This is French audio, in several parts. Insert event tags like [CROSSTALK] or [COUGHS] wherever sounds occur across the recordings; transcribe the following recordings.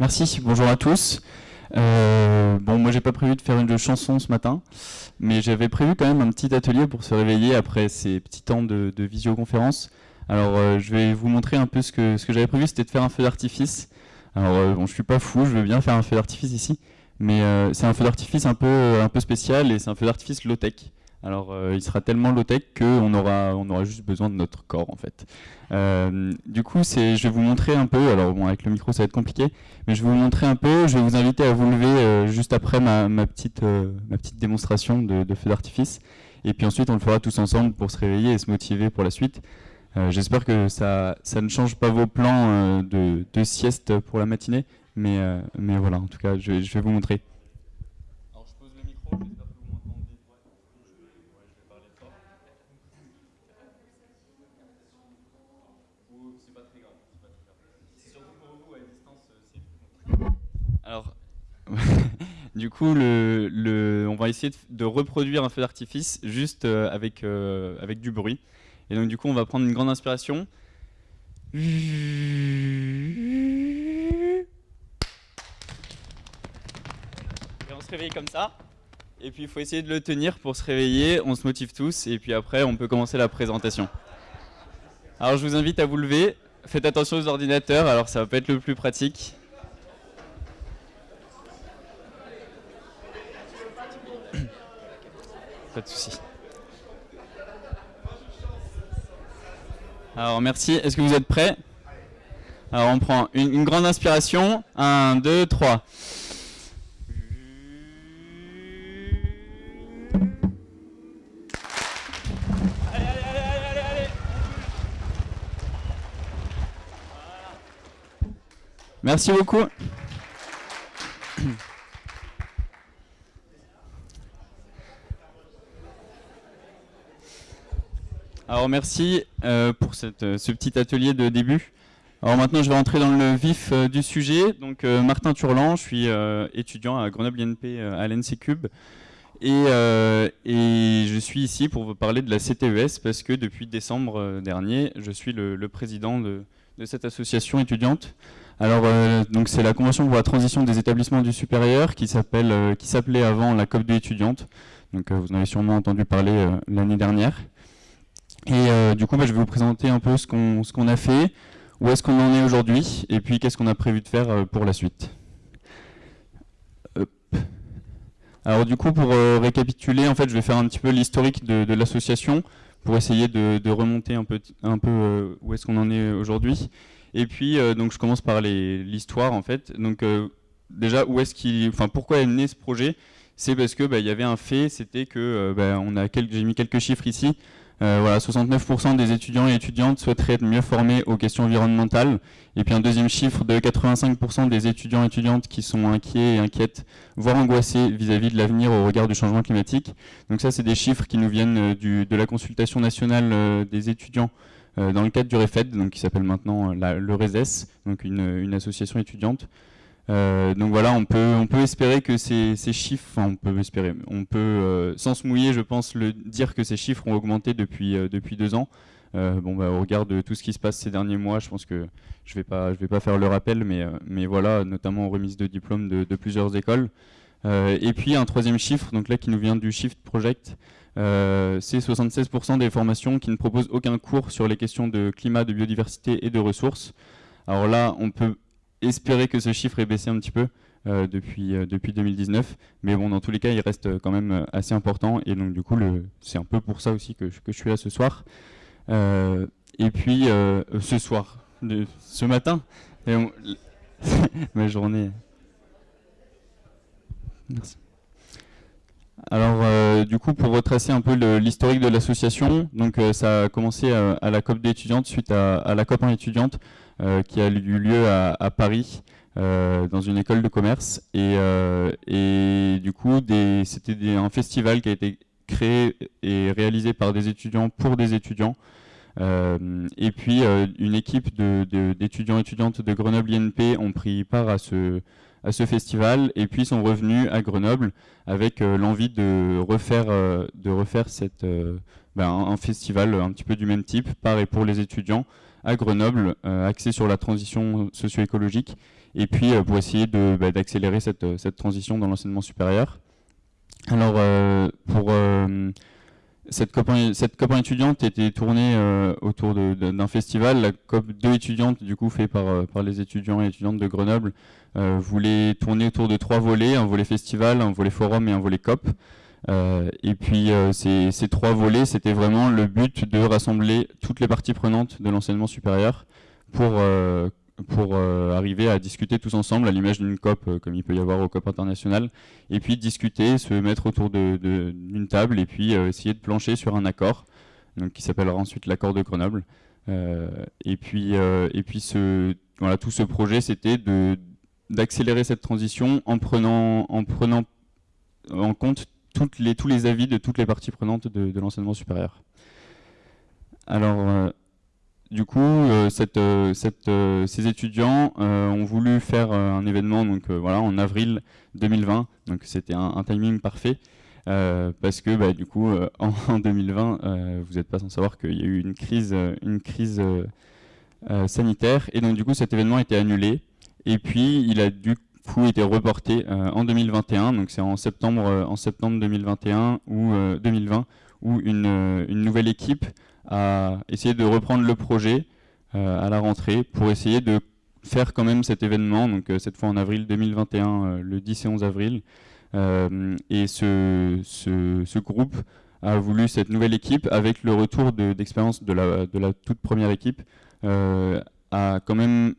Merci, bonjour à tous. Euh, bon, moi j'ai pas prévu de faire une chanson ce matin, mais j'avais prévu quand même un petit atelier pour se réveiller après ces petits temps de, visioconférence. Alors euh, je vais vous montrer un peu ce que, ce que j'avais prévu, c'était de faire un feu d'artifice. Alors euh, bon, je suis pas fou, je veux bien faire un feu d'artifice ici, mais c'est un feu d'artifice un peu, un peu spécial et c'est un feu d'artifice low-tech. Alors euh, il sera tellement low-tech qu'on aura, on aura juste besoin de notre corps en fait. Euh, du coup, je vais vous montrer un peu, alors bon avec le micro ça va être compliqué, mais je vais vous montrer un peu, je vais vous inviter à vous lever euh, juste après ma, petite, ma petite démonstration de, feu d'artifice. Et puis ensuite on le fera tous ensemble pour se réveiller et se motiver pour la suite. J'espère que ça, ça ne change pas vos plans de, sieste pour la matinée, mais, mais voilà, en tout cas je vais vous montrer. Alors, [LAUGHS] du coup, on va essayer de, reproduire un feu d'artifice juste euh, avec, euh, avec du bruit. Et donc, du coup, on va prendre une grande inspiration. Et on se réveille comme ça. Et puis, il faut essayer de le tenir pour se réveiller. On se motive tous. Et puis après, on peut commencer la présentation. Alors, je vous invite à vous lever. Faites attention aux ordinateurs. Alors, ça va pas être le plus pratique. Pas de souci. Alors merci. Est-ce que vous êtes prêts? Alors on prend une, grande inspiration. 1, 2, 3. Merci beaucoup. Merci euh, pour euh, ce petit atelier de début. Alors maintenant je vais rentrer dans le vif euh, du sujet. Donc Martin Turlan, je suis étudiant à Grenoble INP à l'NC Cube. Et, je suis ici pour vous parler de la CTES parce que depuis décembre dernier, je suis le, président de, cette association étudiante. Alors c'est la Convention pour la transition des établissements du supérieur qui s'appelait avant la COP2 étudiante. Donc vous en avez sûrement entendu parler l'année dernière. Et euh, du coup, bah, je vais vous présenter un peu ce qu'on a fait, où est-ce qu'on en est aujourd'hui, et puis qu'est-ce qu'on a prévu de faire euh, pour la suite. Alors du coup, pour euh, récapituler, en fait, je vais faire un petit peu l'historique de, l'association, pour essayer de, remonter un peu, un peu où est-ce qu'on en est aujourd'hui. Et puis, donc, je commence par l'histoire, en fait. Donc, déjà, où est-ce enfin, pourquoi est né ce projet? C'est parce que bah, il y avait un fait, c'était que, bah, j'ai mis quelques chiffres ici. Euh, voilà, 69% des étudiants et étudiantes souhaiteraient être mieux formés aux questions environnementales. Et puis un deuxième chiffre de 85% des étudiants et étudiantes qui sont inquiets et inquiètes, voire angoissés vis-à-vis de l'avenir au regard du changement climatique. Donc ça, c'est des chiffres qui nous viennent euh, de la consultation nationale euh, des étudiants dans le cadre du REFED, donc qui s'appelle maintenant le RESES, donc une association étudiante. Euh, donc voilà, on peut, on peut espérer que ces, chiffres, enfin on peut espérer, on peut, euh, sans se mouiller, je pense, le dire que ces chiffres ont augmenté depuis, euh, depuis deux ans. bon, bah, au regard de tout ce qui se passe ces derniers mois, je pense que je ne vais, pas, vais pas faire le rappel, mais, mais voilà, notamment en remise de diplômes de, de plusieurs écoles. et puis un troisième chiffre, donc là qui nous vient du Shift Project, c'est 76% des formations qui ne proposent aucun cours sur les questions de climat, de biodiversité et de ressources. Alors là, on peut espérer que ce chiffre ait baissé un petit peu euh, depuis, euh, depuis 2019. Mais bon, dans tous les cas, il reste quand même euh, assez important. Et donc, du coup, c'est un peu pour ça aussi que, que je suis là ce soir. et puis, ce soir, de, ce matin, [LAUGHS] ma journée. Merci. Alors, du coup, pour retracer un peu l'historique de l'association, donc ça a commencé à, la COP d'étudiantes suite à, à, la COP en étudiante, euh, qui a eu lieu à, Paris. Euh, dans une école de commerce et, euh, du coup c'était un festival qui a été créé et réalisé par des étudiants pour des étudiants et puis une équipe d'étudiants et étudiantes de Grenoble INP ont pris part à ce, à ce festival et puis sont revenus à Grenoble avec l'envie de refaire, de refaire cette, ben, un festival un petit peu du même type par et pour les étudiants à Grenoble, euh, axé sur la transition socio-écologique. et puis pour essayer bah, d'accélérer cette, cette, transition dans l'enseignement supérieur. Alors, pour cette COP, cette étudiante était tournée autour d'un festival, la COP 2 étudiante, du coup fait par, par les étudiants et étudiantes de Grenoble, voulait tourner autour de trois volets, un volet festival, un volet forum et un volet COP. Euh, et puis euh, ces, trois volets, c'était vraiment le but de rassembler toutes les parties prenantes de l'enseignement supérieur pour, euh, pour arriver à discuter tous ensemble à l'image d'une COP comme il peut y avoir au COP international, et puis discuter, se mettre autour d'une table et puis essayer de plancher sur un accord, donc, qui s'appellera ensuite l'accord de Grenoble. et puis, et puis voilà, tout ce projet, c'était d'accélérer cette transition en prenant, en prenant en compte tous les avis de toutes les parties prenantes de, l'enseignement supérieur. Alors, euh, du coup, euh, euh, ces étudiants ont voulu faire un événement donc, voilà, en avril 2020, donc c'était un, timing parfait. parce que bah, du coup en, 2020 vous n'êtes pas sans savoir qu'il y a eu une crise, une crise sanitaire et donc du coup cet événement a été annulé et puis il a dû coup été reporté euh, en 2021, donc c'est en septembre, euh, en septembre 2021 ou 2020, euh, où une, une, nouvelle équipe a essayé de reprendre le projet à la rentrée pour essayer de faire quand même cet événement, donc cette fois en avril 2021, le 10 et 11 avril. et ce, ce, groupe a voulu cette nouvelle équipe, avec le retour d'expérience de, la, de, la, toute première équipe, a quand même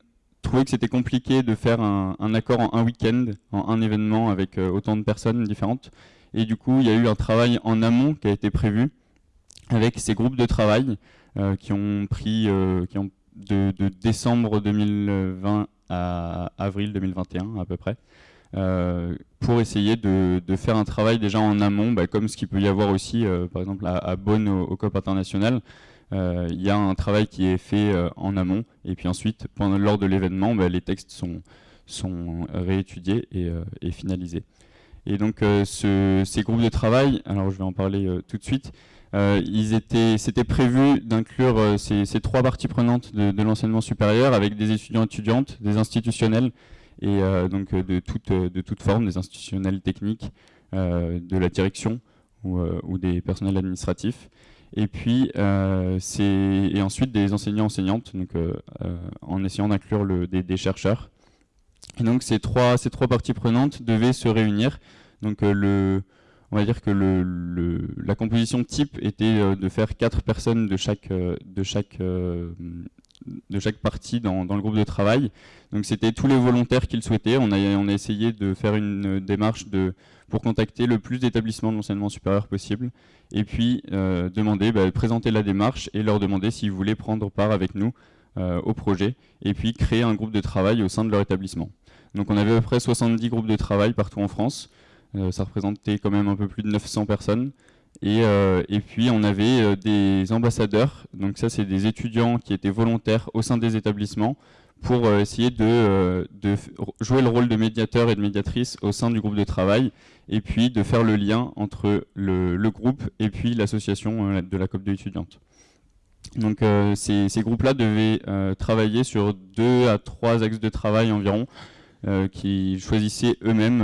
trouvé que c'était compliqué de faire un, accord en un week-end, en un événement avec euh, autant de personnes différentes. Et du coup, il y a eu un travail en amont qui a été prévu avec ces groupes de travail euh, qui ont pris euh, qui ont de, décembre 2020 à avril 2021 à peu près, pour essayer de, faire un travail déjà en amont, bah, comme ce qu'il peut y avoir aussi, par exemple à, Bonn au, COP international, il y a un travail qui est fait euh, en amont, et puis ensuite, pendant, lors de l'événement, bah, les textes sont, réétudiés et, euh, finalisés. Et donc ces groupes de travail, alors je vais en parler tout de suite, c'était prévu d'inclure ces, trois parties prenantes de, l'enseignement supérieur avec des étudiants étudiantes, des institutionnels et donc de toute, forme, des institutionnels techniques, de la direction ou des personnels administratifs et puis euh, et ensuite des enseignants enseignantes donc euh, euh, en essayant d'inclure des, des, chercheurs. Et donc ces trois ces trois parties prenantes devaient se réunir. Donc le on va dire que le, la composition type était de faire quatre personnes de chaque de chaque de chaque partie dans, le groupe de travail. Donc c'était tous les volontaires qui le souhaitaient. On a, essayé de faire une démarche de, pour contacter le plus d'établissements de l'enseignement supérieur possible et puis euh, demander, bah, présenter la démarche et leur demander s'ils voulaient prendre part avec nous euh, au projet et puis créer un groupe de travail au sein de leur établissement. Donc on avait à peu près 70 groupes de travail partout en France, euh, ça représentait quand même un peu plus de 900 personnes et, et puis on avait des ambassadeurs, donc ça c'est des étudiants qui étaient volontaires au sein des établissements pour essayer de, jouer le rôle de médiateur et de médiatrice au sein du groupe de travail et puis de faire le lien entre le, groupe et puis l'association euh, de la COP2 étudiante. Donc euh, ces, groupes-là devaient euh, travailler sur deux à trois axes de travail environ, qui choisissaient eux-mêmes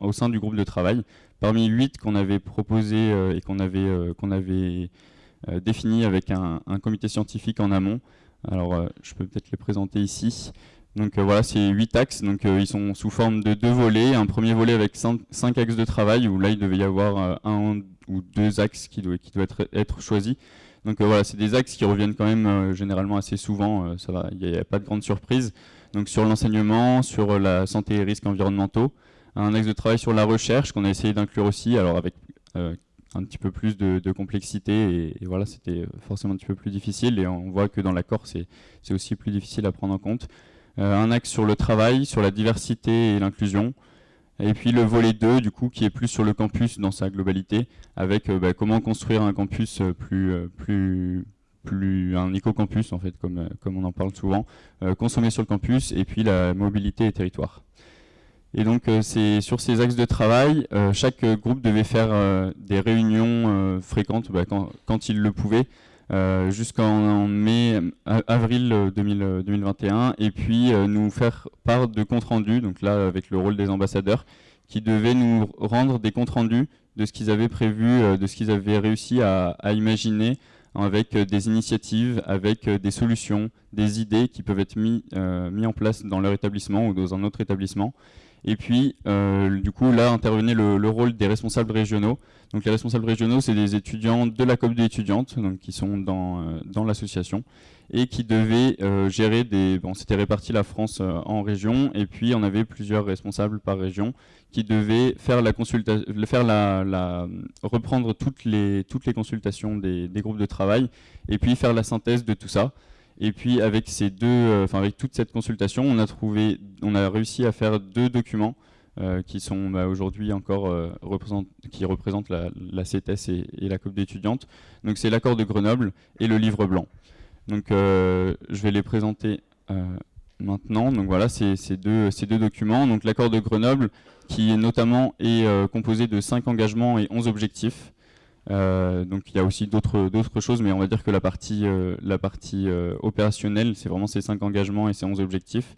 au sein du groupe de travail. Parmi huit qu'on avait proposé et qu'on avait, qu'on avait défini avec un, comité scientifique en amont. Alors je peux peut-être les présenter ici. Donc euh, voilà, c'est huit axes, donc euh, ils sont sous forme de deux volets. Un premier volet avec cinq, axes de travail, où là il devait y avoir euh, un ou deux axes qui doivent, être choisis. Donc voilà, c'est des axes qui reviennent quand même généralement assez souvent, ça va, il n'y a, pas de grande surprise. Donc sur l'enseignement, sur la santé et risques environnementaux, un axe de travail sur la recherche qu'on a essayé d'inclure aussi, alors avec un petit peu plus de, complexité et, voilà, c'était forcément un petit peu plus difficile et on voit que dans l'accord c'est aussi plus difficile à prendre en compte. Euh, un axe sur le travail, sur la diversité et l'inclusion, et puis le volet 2, du coup, qui est plus sur le campus dans sa globalité, avec euh, bah, comment construire un campus euh, plus, plus, un éco-campus, en fait, comme, comme on en parle souvent, consommer sur le campus, et puis la mobilité et territoire. Et donc, c'est sur ces axes de travail, chaque groupe devait faire des réunions fréquentes bah, quand, il le pouvait, jusqu'en mai, avril 2021, et puis nous faire part de comptes rendus, donc là avec le rôle des ambassadeurs, qui devaient nous rendre des comptes rendus de ce qu'ils avaient prévu, de ce qu'ils avaient réussi à, imaginer avec des initiatives, avec des solutions, des idées qui peuvent être mis, mis en place dans leur établissement ou dans un autre établissement. Et puis, euh, du coup, là intervenait le, rôle des responsables régionaux. Donc les responsables régionaux, c'est des étudiants de la COP des étudiantes, donc qui sont dans, euh, dans l'association, et qui devaient euh, gérer des... Bon, c'était réparti la France en régions, et puis on avait plusieurs responsables par région qui devaient faire la consultation, faire la, reprendre toutes les, toutes les consultations des groupes de travail, et puis faire la synthèse de tout ça. Et puis avec ces deux, euh, enfin avec toute cette consultation, on a trouvé, on a réussi à faire deux documents euh, qui sont bah, aujourd'hui encore euh, qui représentent la, la CETES et, la COP d'étudiantes. Donc c'est l'accord de Grenoble et le livre blanc. Donc je vais les présenter maintenant. Donc voilà, c'est ces deux, ces deux documents. Donc l'accord de Grenoble, qui notamment est composé de cinq engagements et 11 objectifs. Euh, donc il y a aussi d'autres choses, mais on va dire que la partie, euh, euh, opérationnelle, c'est vraiment ces cinq engagements et ces 11 objectifs.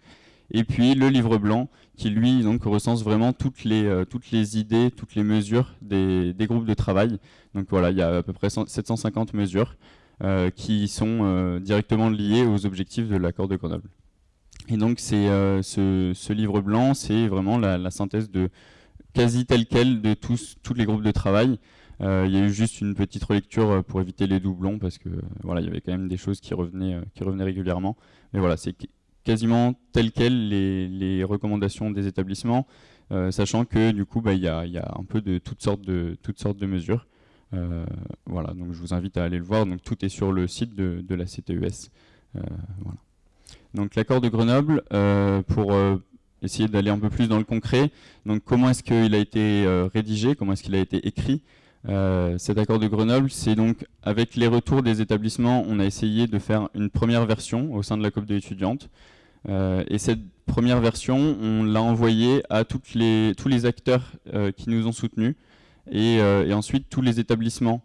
Et puis le livre blanc, qui lui donc recense vraiment toutes les, idées, toutes les mesures des, groupes de travail. Donc voilà, il y a à peu près 750 mesures qui sont directement liées aux objectifs de l'accord de Grenoble. Et donc c'est ce, livre blanc, c'est vraiment la, la, synthèse de quasi tel quel de tous, tous les groupes de travail. Euh, il y a eu juste une petite relecture euh, pour éviter les doublons parce que voilà, il y avait quand même des choses qui revenaient, euh, régulièrement. Mais voilà, c'est quasiment tel quel les, recommandations des établissements, sachant que du coup, bah, il y, a, un peu de toutes sortes de, mesures. voilà, donc je vous invite à aller le voir. Donc tout est sur le site de, la CTES. Donc l'accord de Grenoble, pour essayer d'aller un peu plus dans le concret. Donc comment est-ce qu'il a été rédigé, comment est-ce qu'il a été écrit? Euh, cet accord de Grenoble, c'est donc avec les retours des établissements, on a essayé de faire une première version au sein de la COP de étudiantes. Euh, et cette première version, on l'a envoyée à toutes les, tous les acteurs euh, qui nous ont soutenus et, ensuite tous les établissements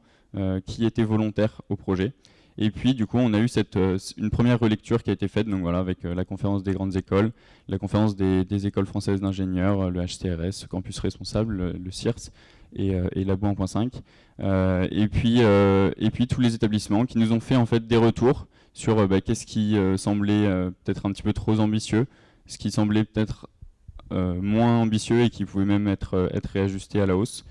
qui étaient volontaires au projet. Et puis, du coup, on a eu cette, une première relecture qui a été faite donc voilà, avec la conférence des grandes écoles, la conférence des, des écoles françaises d'ingénieurs, le HCRS, Campus Responsable, le, le CIRS, et, euh, et Labo 1.5. Euh, et, puis, euh, et puis tous les établissements qui nous ont fait en fait des retours sur bah, qu'est-ce qui semblait peut-être un petit peu trop ambitieux, ce qui semblait peut-être moins ambitieux et qui pouvait même être réajusté à la hausse.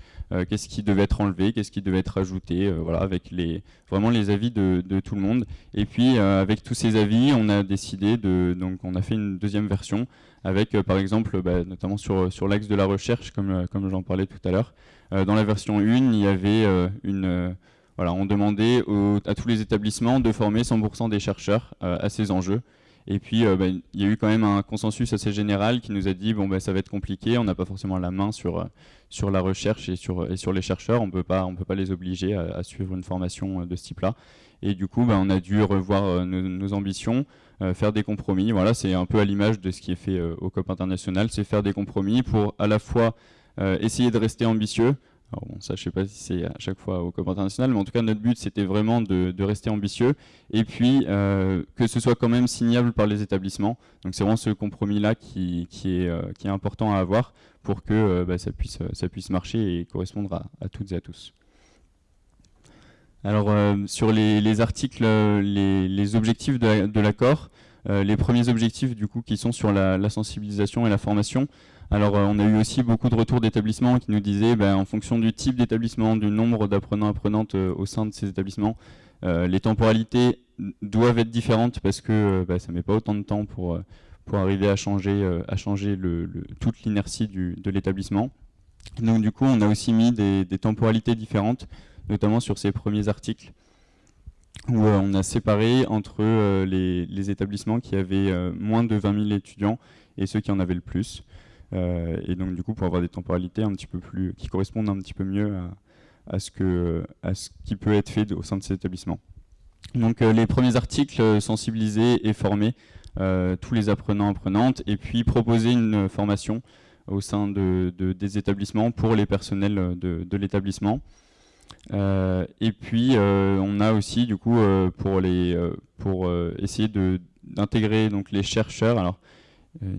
Qu'est-ce qui devait être enlevé, qu'est-ce qui devait être ajouté, voilà, avec les, vraiment les avis de, tout le monde. Et puis avec tous ces avis, on a décidé de, donc on a fait une deuxième version avec par exemple, bah, notamment sur, sur l'axe de la recherche, comme, comme j'en parlais tout à l'heure, euh, dans la version 1, il y avait euh, une euh, voilà, on demandait à tous les établissements de former 100% des chercheurs à ces enjeux. Et puis, bah, il y a eu quand même un consensus assez général qui nous a dit bon, bah, ça va être compliqué, on n'a pas forcément la main sur, sur la recherche et sur, et sur les chercheurs, on ne peut pas les obliger à, suivre une formation de ce type-là. Et du coup, bah, on a dû revoir nos, ambitions, faire des compromis. Voilà, c'est un peu à l'image de ce qui est fait au COP international, c'est faire des compromis pour à la fois euh, essayer de rester ambitieux. Alors bon, ça, je sais pas si c'est à chaque fois au COP international, mais en tout cas, notre but, c'était vraiment de, rester ambitieux et puis euh, que ce soit quand même signable par les établissements. Donc, c'est vraiment ce compromis-là qui, euh, est important à avoir pour que bah, ça, puisse, marcher et correspondre à, toutes et à tous. Alors, sur les, les articles, les, objectifs de l'accord, les premiers objectifs, du coup, qui sont sur la sensibilisation et la formation, alors euh, on a eu aussi beaucoup de retours d'établissements qui nous disaient, ben, en fonction du type d'établissement, du nombre d'apprenants apprenantes euh, au sein de ces établissements, euh, les temporalités doivent être différentes parce que ben, ça ne met pas autant de temps pour, pour arriver à changer, à changer toute l'inertie de l'établissement. Donc du coup, on a aussi mis des, temporalités différentes, notamment sur ces premiers articles, où on a séparé entre les, établissements qui avaient moins de 20 000 étudiants et ceux qui en avaient le plus. Euh, et donc du coup pour avoir des temporalités un petit peu plus qui correspondent un petit peu mieux à, ce, que, à ce qui peut être fait au sein de ces établissements. Donc euh, les premiers articles euh, sensibiliser et former tous les apprenants apprenantes et puis proposer une formation au sein de, des établissements pour les personnels de, l'établissement. et puis on a aussi du coup pour les pour essayer d'intégrer donc les chercheurs.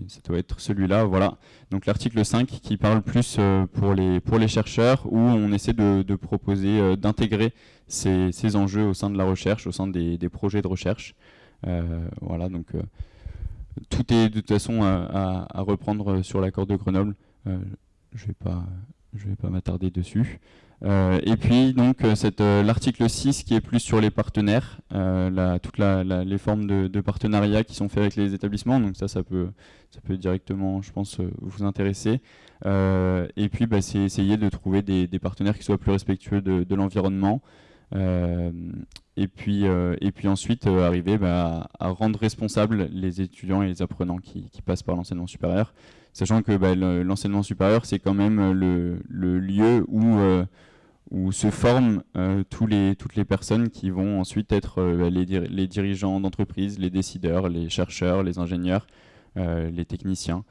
Ça doit être celui-là, voilà. Donc l'article 5 qui parle plus pour, les, pour les chercheurs, où on essaie de, proposer, d'intégrer ces, enjeux au sein de la recherche, au sein des, projets de recherche. voilà, donc tout est de toute façon à, reprendre sur l'accord de Grenoble. Euh, je ne vais pas m'attarder dessus. Euh, et puis donc euh, l'article 6 qui est plus sur les partenaires, toutes les formes de, partenariat qui sont faits avec les établissements, donc ça ça peut, ça peut directement je pense vous intéresser. et puis bah, c'est essayer de trouver des, partenaires qui soient plus respectueux de l'environnement, euh, et, puis, euh, et puis ensuite euh, arriver bah, à, rendre responsables les étudiants et les apprenants qui, passent par l'enseignement supérieur, sachant que bah, l'enseignement supérieur c'est quand même le, lieu où où se forment les, toutes les personnes qui vont ensuite être bah, les, dirigeants d'entreprise, les décideurs, les chercheurs, les ingénieurs, les techniciens.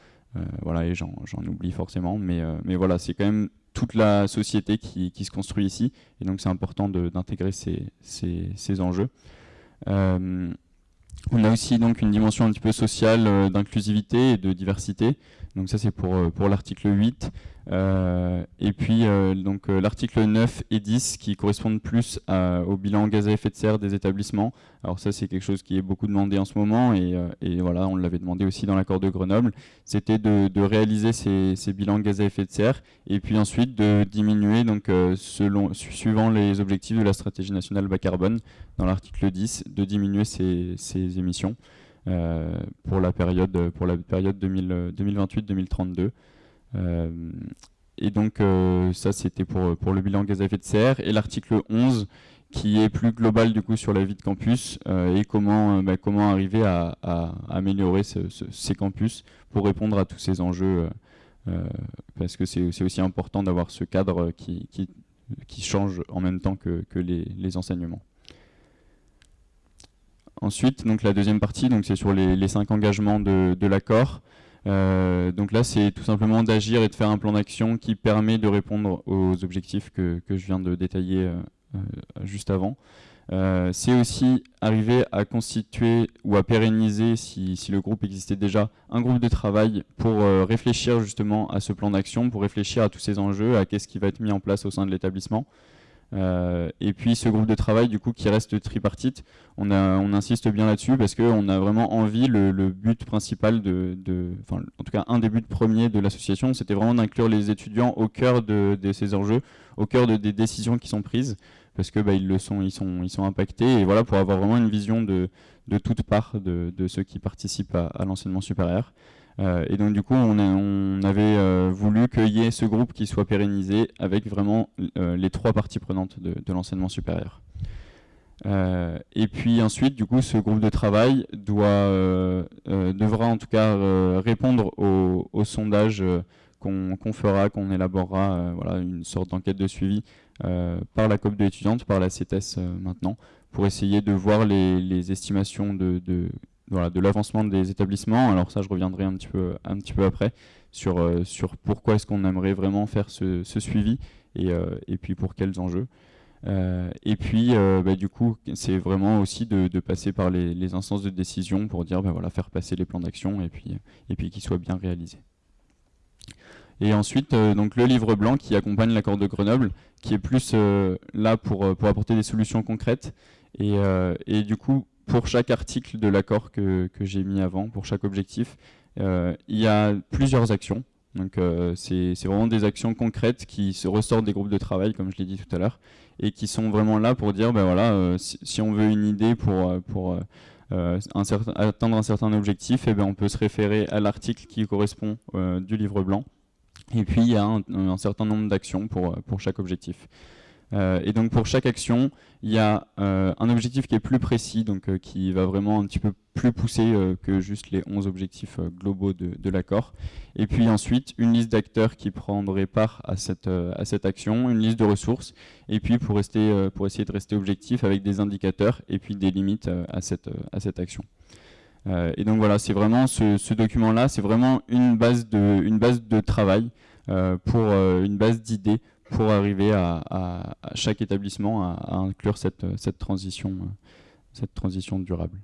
voilà, et j'en oublie forcément, mais, voilà, c'est quand même toute la société qui, se construit ici. Et donc c'est important d'intégrer ces, ces, enjeux. Euh, on a aussi donc une dimension un petit peu sociale euh, d'inclusivité et de diversité. Donc ça c'est pour, euh, pour l'article 8. Euh, et puis euh, donc l'article 9 et 10 qui correspondent plus au bilan gaz à effet de serre des établissements. Alors ça c'est quelque chose qui est beaucoup demandé en ce moment et, voilà on l'avait demandé aussi dans l'accord de Grenoble. C'était de, de, réaliser ces, ces, bilans gaz à effet de serre et puis ensuite de diminuer donc selon suivant les objectifs de la stratégie nationale bas carbone dans l'article 10 de diminuer ces, ces émissions. Euh, pour la période, pour la période 2028-2032. Euh, et donc euh, ça c'était pour, pour le bilan gaz à effet de serre. Et l'article 11 qui est plus global du coup sur la vie de campus et comment, bah, comment arriver à, améliorer ces campus pour répondre à tous ces enjeux parce que c'est aussi important d'avoir ce cadre qui, qui, change en même temps que, que les enseignements. Ensuite, donc la deuxième partie, c'est sur les, cinq engagements de, l'accord. Euh, donc là, c'est tout simplement d'agir et de faire un plan d'action qui permet de répondre aux objectifs que, je viens de détailler euh, euh, juste avant. c'est aussi arriver à constituer ou à pérenniser, si, le groupe existait déjà, un groupe de travail pour réfléchir justement à ce plan d'action, pour réfléchir à tous ces enjeux, à qu'est-ce qui va être mis en place au sein de l'établissement. Euh, et puis ce groupe de travail du coup qui reste tripartite, on, insiste bien là-dessus parce qu'on a vraiment envie, le, but principal, de, en tout cas un des buts premiers de l'association, c'était vraiment d'inclure les étudiants au cœur de, ces enjeux, au cœur de, des décisions qui sont prises, parce que bah, ils le sont, ils sont, impactés, et voilà pour avoir vraiment une vision de, de toute part de, ceux qui participent à l'enseignement supérieur. Euh, et donc du coup, on, avait euh, voulu qu'il y ait ce groupe qui soit pérennisé avec vraiment euh, les trois parties prenantes de, l'enseignement supérieur. et puis ensuite, du coup, ce groupe de travail doit, devra en tout cas répondre au, sondage qu'on fera, qu'on élaborera, voilà, une sorte d'enquête de suivi par la COP de l'étudiante, par la CETES maintenant, pour essayer de voir les, estimations de l'avancement des établissements. Alors ça, je reviendrai un petit peu, après sur, euh, sur pourquoi est-ce qu'on aimerait vraiment faire ce, suivi et, euh, et, puis pour quels enjeux. Euh, et puis, bah, du coup, c'est vraiment aussi de, passer par les, instances de décision pour dire, bah, voilà, faire passer les plans d'action et puis, et qu'ils soient bien réalisés. Et ensuite, donc le livre blanc qui accompagne l'accord de Grenoble, qui est plus là pour, apporter des solutions concrètes. Et du coup, pour chaque article de l'accord que, j'ai mis avant, pour chaque objectif, euh, il y a plusieurs actions. Donc euh, c'est vraiment des actions concrètes qui se ressortent des groupes de travail, comme je l'ai dit tout à l'heure, et qui sont vraiment là pour dire, ben voilà, euh, si, on veut une idée pour, pour atteindre un certain objectif, et eh ben on peut se référer à l'article qui correspond du livre blanc. Et puis il y a un, un certain nombre d'actions pour, pour chaque objectif. Euh, et donc pour chaque action, il y a euh, un objectif qui est plus précis, donc euh, qui va vraiment un petit peu plus pousser que juste les 11 objectifs globaux de, l'accord. Et puis ensuite, une liste d'acteurs qui prendraient part à cette, à cette action, une liste de ressources, et puis pour, rester, pour essayer de rester objectif avec des indicateurs et puis des limites à, cette, à cette action. et donc voilà, c'est vraiment ce, document-là, c'est vraiment une base de, une base de travail pour une base d'idées pour arriver à, chaque établissement à, inclure cette, transition, cette transition durable.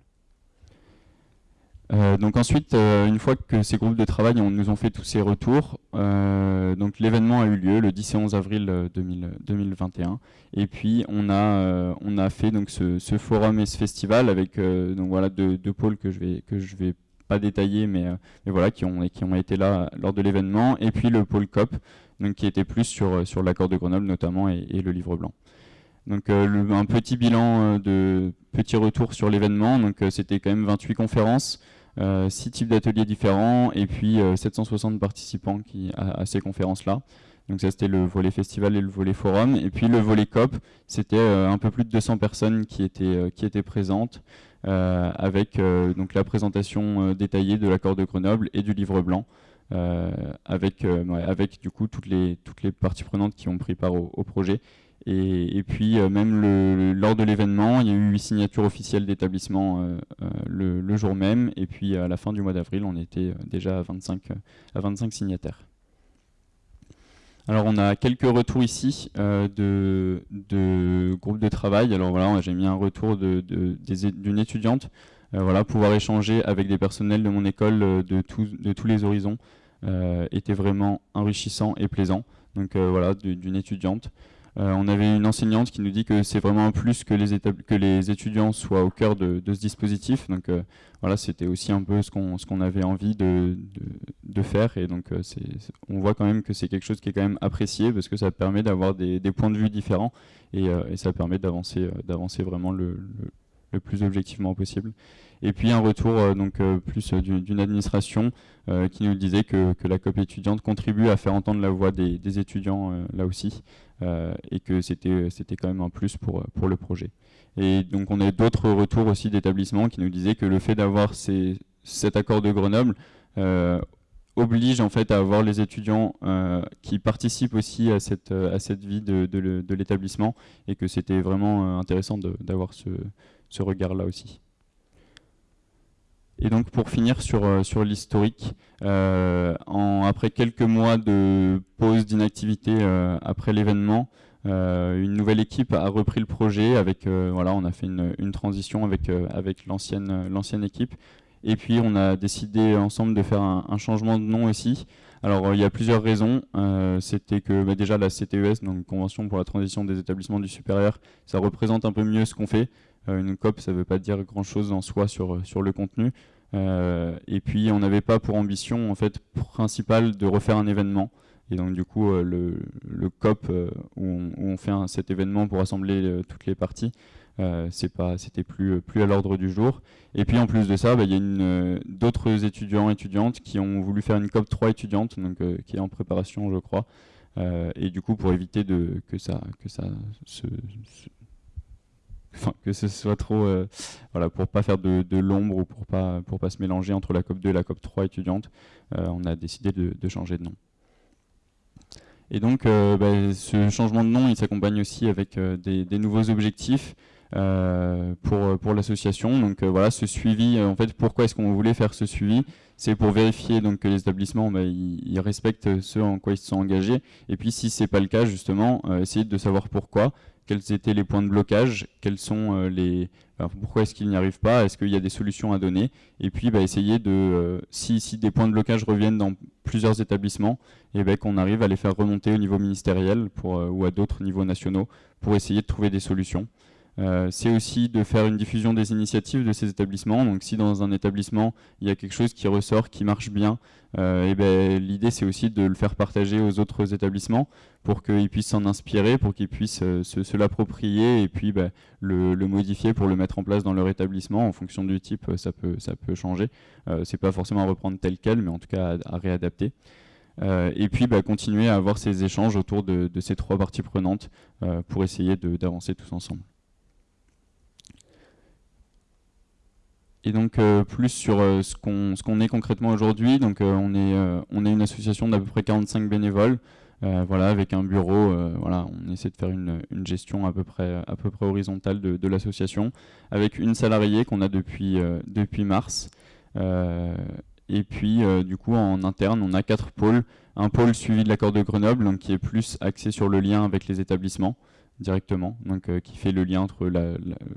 Euh, donc ensuite, euh, une fois que ces groupes de travail nous ont fait tous ces retours, euh, donc l'événement a eu lieu le 10 et 11 avril 2021. Et puis on a, fait donc ce, forum et ce festival avec donc voilà deux, pôles que je vais vais pas détailler, mais, mais, voilà qui ont qui ont été là lors de l'événement. Et puis le pôle COP, donc qui était plus sur sur l'accord de Grenoble notamment et, le livre blanc. Donc un petit bilan de petit retour sur l'événement. Donc c'était quand même 28 conférences. Euh, six types d'ateliers différents et puis 760 euh, participants qui, à, ces conférences-là. Donc ça c'était le volet festival et le volet forum. Et puis le volet COP, c'était euh, un peu plus de 200 personnes qui étaient, qui étaient présentes avec donc la présentation détaillée de l'accord de Grenoble et du livre blanc. Avec, avec du coup toutes les, toutes les parties prenantes qui ont pris part au projet et, puis euh, même lors de l'événement, il y a eu huit signatures officielles d'établissement euh, euh, le, jour même. Et puis à la fin du mois d'avril, on était déjà à 25, à 25 signataires. Alors on a quelques retours ici de, de, groupes de travail. Alors voilà, j'ai mis un retour d'une de, étudiante. voilà, pouvoir échanger avec des personnels de mon école de, de tous les horizons était vraiment enrichissant et plaisant. Donc voilà, d'une étudiante. Euh, on avait une enseignante qui nous dit que c'est vraiment un plus que les, étudiants soient au cœur de, ce dispositif. Donc euh, voilà, c'était aussi un peu ce qu'on avait envie de, faire. Et donc euh, on voit quand même que c'est quelque chose qui est quand même apprécié parce que ça permet d'avoir des, points de vue différents et, ça permet d'avancer vraiment le, plus objectivement possible. Et puis un retour donc plus d'une administration qui nous disait que, la COP étudiante contribue à faire entendre la voix des, étudiants là aussi. Euh, et que c'était quand même un plus pour, pour le projet. Et donc on a d'autres retours aussi d'établissements qui nous disaient que le fait d'avoir cet accord de Grenoble euh, oblige en fait à avoir les étudiants euh, qui participent aussi à cette, à cette vie de, de, l'établissement et que c'était vraiment intéressant d'avoir ce, ce regard-là aussi. Et donc pour finir sur, euh, sur l'historique, euh, après quelques mois de pause d'inactivité euh, après l'événement, une nouvelle équipe a repris le projet. Avec, voilà, on a fait une, une transition avec, avec l'ancienne équipe. Et puis on a décidé ensemble de faire un, changement de nom aussi. Alors il y a plusieurs raisons. C'était que bah, déjà la CTES, donc Convention pour la transition des établissements du supérieur, ça représente un peu mieux ce qu'on fait. Euh, une COP, ça ne veut pas dire grand-chose en soi sur, sur le contenu. Euh, et puis, on n'avait pas pour ambition en fait, principale de refaire un événement. Et donc, du coup, euh, le, le, COP, où on, fait cet événement pour rassembler toutes les parties, c'était plus, plus à l'ordre du jour. Et puis, en plus de ça, bah, il y a d'autres étudiants étudiantes qui ont voulu faire une COP 3 étudiante, donc, qui est en préparation, je crois. et du coup, pour éviter de, que ça, que ça se que ce soit trop, euh, voilà, pour pas faire de, l'ombre ou pour pas, pour pas se mélanger entre la COP 2 et la COP 3 étudiante, euh, on a décidé de, changer de nom. Et donc, euh, bah, ce changement de nom, il s'accompagne aussi avec des, nouveaux objectifs pour, pour l'association. Donc voilà, ce suivi, en fait, pourquoi est-ce qu'on voulait faire ce suivi? C'est pour vérifier donc, que les établissements bah, respectent ce en quoi ils se sont engagés. Et puis, si c'est pas le cas, justement, essayer de savoir pourquoi quels étaient les points de blocage, quels sont euh, les, pourquoi est-ce qu'ils n'y arrivent pas, est-ce qu'il y a des solutions à donner, et puis bah, essayer de, euh, si, des points de blocage reviennent dans plusieurs établissements, et eh ben, qu'on arrive à les faire remonter au niveau ministériel euh, ou à d'autres niveaux nationaux pour essayer de trouver des solutions. Euh, c'est aussi de faire une diffusion des initiatives de ces établissements. Donc si dans un établissement, il y a quelque chose qui ressort, qui marche bien, euh, et ben, l'idée c'est aussi de le faire partager aux autres établissements pour qu'ils puissent s'en inspirer, pour qu'ils puissent euh, se, l'approprier et puis ben, le, modifier pour le mettre en place dans leur établissement. En fonction du type, ça peut, ça peut changer. c'est pas forcément à reprendre tel quel, mais en tout cas à, réadapter. et puis ben, continuer à avoir ces échanges autour de ces trois parties prenantes pour essayer d'avancer tous ensemble. Et donc euh, plus sur euh, ce qu'on est concrètement aujourd'hui. Donc euh, on est on est une association d'à peu près 45 bénévoles. voilà, avec un bureau, voilà, on essaie de faire une, une, gestion à peu près, à peu près horizontale de, de l'association, avec une salariée qu'on a depuis, depuis mars. et puis du coup en interne on a quatre pôles. Un pôle suivi de l'accord de Grenoble, donc, qui est plus axé sur le lien avec les établissements directement, donc qui fait le lien entre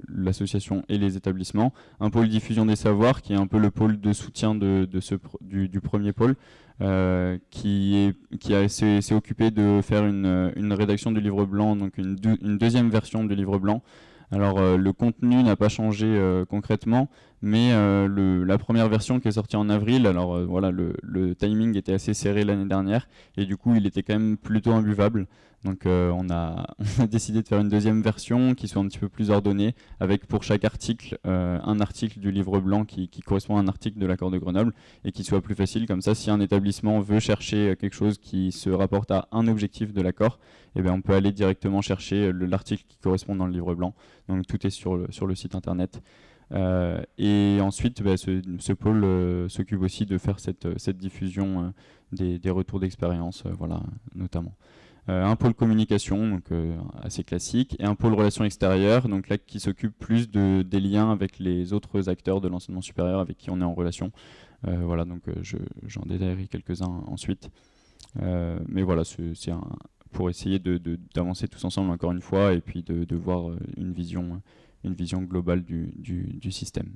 l'association et les établissements. Un pôle diffusion des savoirs, qui est un peu le pôle de soutien du, premier pôle, euh, qui est qui s'est occupé de faire une, rédaction du livre blanc, donc une, deuxième version du livre blanc. Alors euh, le contenu n'a pas changé euh, concrètement, mais le, la première version qui est sortie en avril, alors voilà, le, timing était assez serré l'année dernière, et du coup il était quand même plutôt imbuvable. Donc euh, [LAUGHS] on, a, décidé de faire une deuxième version qui soit un petit peu plus ordonnée, avec pour chaque article euh, un article du livre blanc qui, correspond à un article de l'accord de Grenoble et qui soit plus facile. Comme ça, si un établissement veut chercher euh, quelque chose qui se rapporte à un objectif de l'accord, eh bien, on peut aller directement chercher l'article qui correspond dans le livre blanc. Donc tout est sur le site internet. Et ensuite, bah, ce, pôle s'occupe aussi de faire cette, cette diffusion des, retours d'expérience, voilà, notamment. Euh, un pôle communication, donc euh, assez classique, et un pôle relations extérieures, donc là qui s'occupe plus de, des liens avec les autres acteurs de l'enseignement supérieur avec qui on est en relation. Euh, voilà, donc j'en détaillerai quelques-uns ensuite. mais voilà, c'est pour essayer d'avancer tous ensemble encore une fois et puis de, voir une vision, une vision globale du, du, système.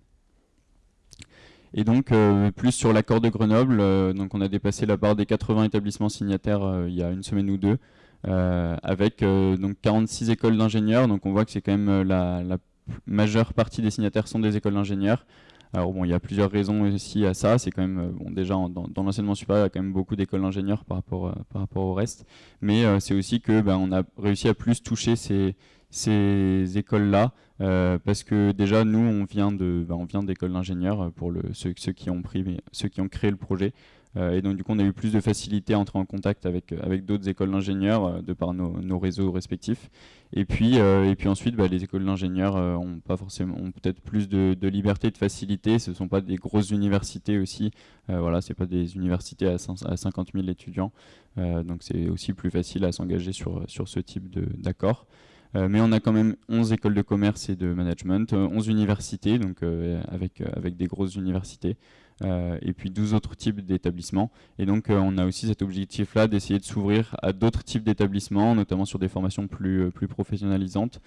Et donc, plus sur l'accord de Grenoble, donc on a dépassé la barre des 80 établissements signataires il y a une semaine ou deux. Euh, avec euh, donc 46 écoles d'ingénieurs. Donc on voit que c'est quand même euh, la, majeure partie des signataires sont des écoles d'ingénieurs. Alors bon, il y a plusieurs raisons aussi à ça. C'est quand même bon déjà dans, l'enseignement supérieur, il y a quand même beaucoup d'écoles d'ingénieurs par rapport par rapport au reste. Mais c'est aussi que ben, on a réussi à plus toucher ces ces écoles-là parce que déjà nous on vient de ben, on vient d'écoles d'ingénieurs pour le, ceux, qui ont pris ceux qui ont créé le projet euh, et donc du coup on a eu plus de facilité à entrer en contact avec, euh, avec d'autres écoles d'ingénieurs euh, de par nos, réseaux respectifs. Et puis, et puis ensuite bah, les écoles d'ingénieurs ont pas forcément ont peut-être plus de, liberté, de facilité. Ce ne sont pas des grosses universités aussi. voilà, c'est pas des universités à, à 50 000 étudiants. donc c'est aussi plus facile à s'engager sur, sur ce type d'accord. Mais on a quand même 11 écoles de commerce et de management, 11 universités, donc avec, avec des grosses universités. Euh, et puis 12 autres types d'établissements. Et donc euh, on a aussi cet objectif-là d'essayer de s'ouvrir à d'autres types d'établissements, notamment sur des formations plus, euh, professionnalisantes,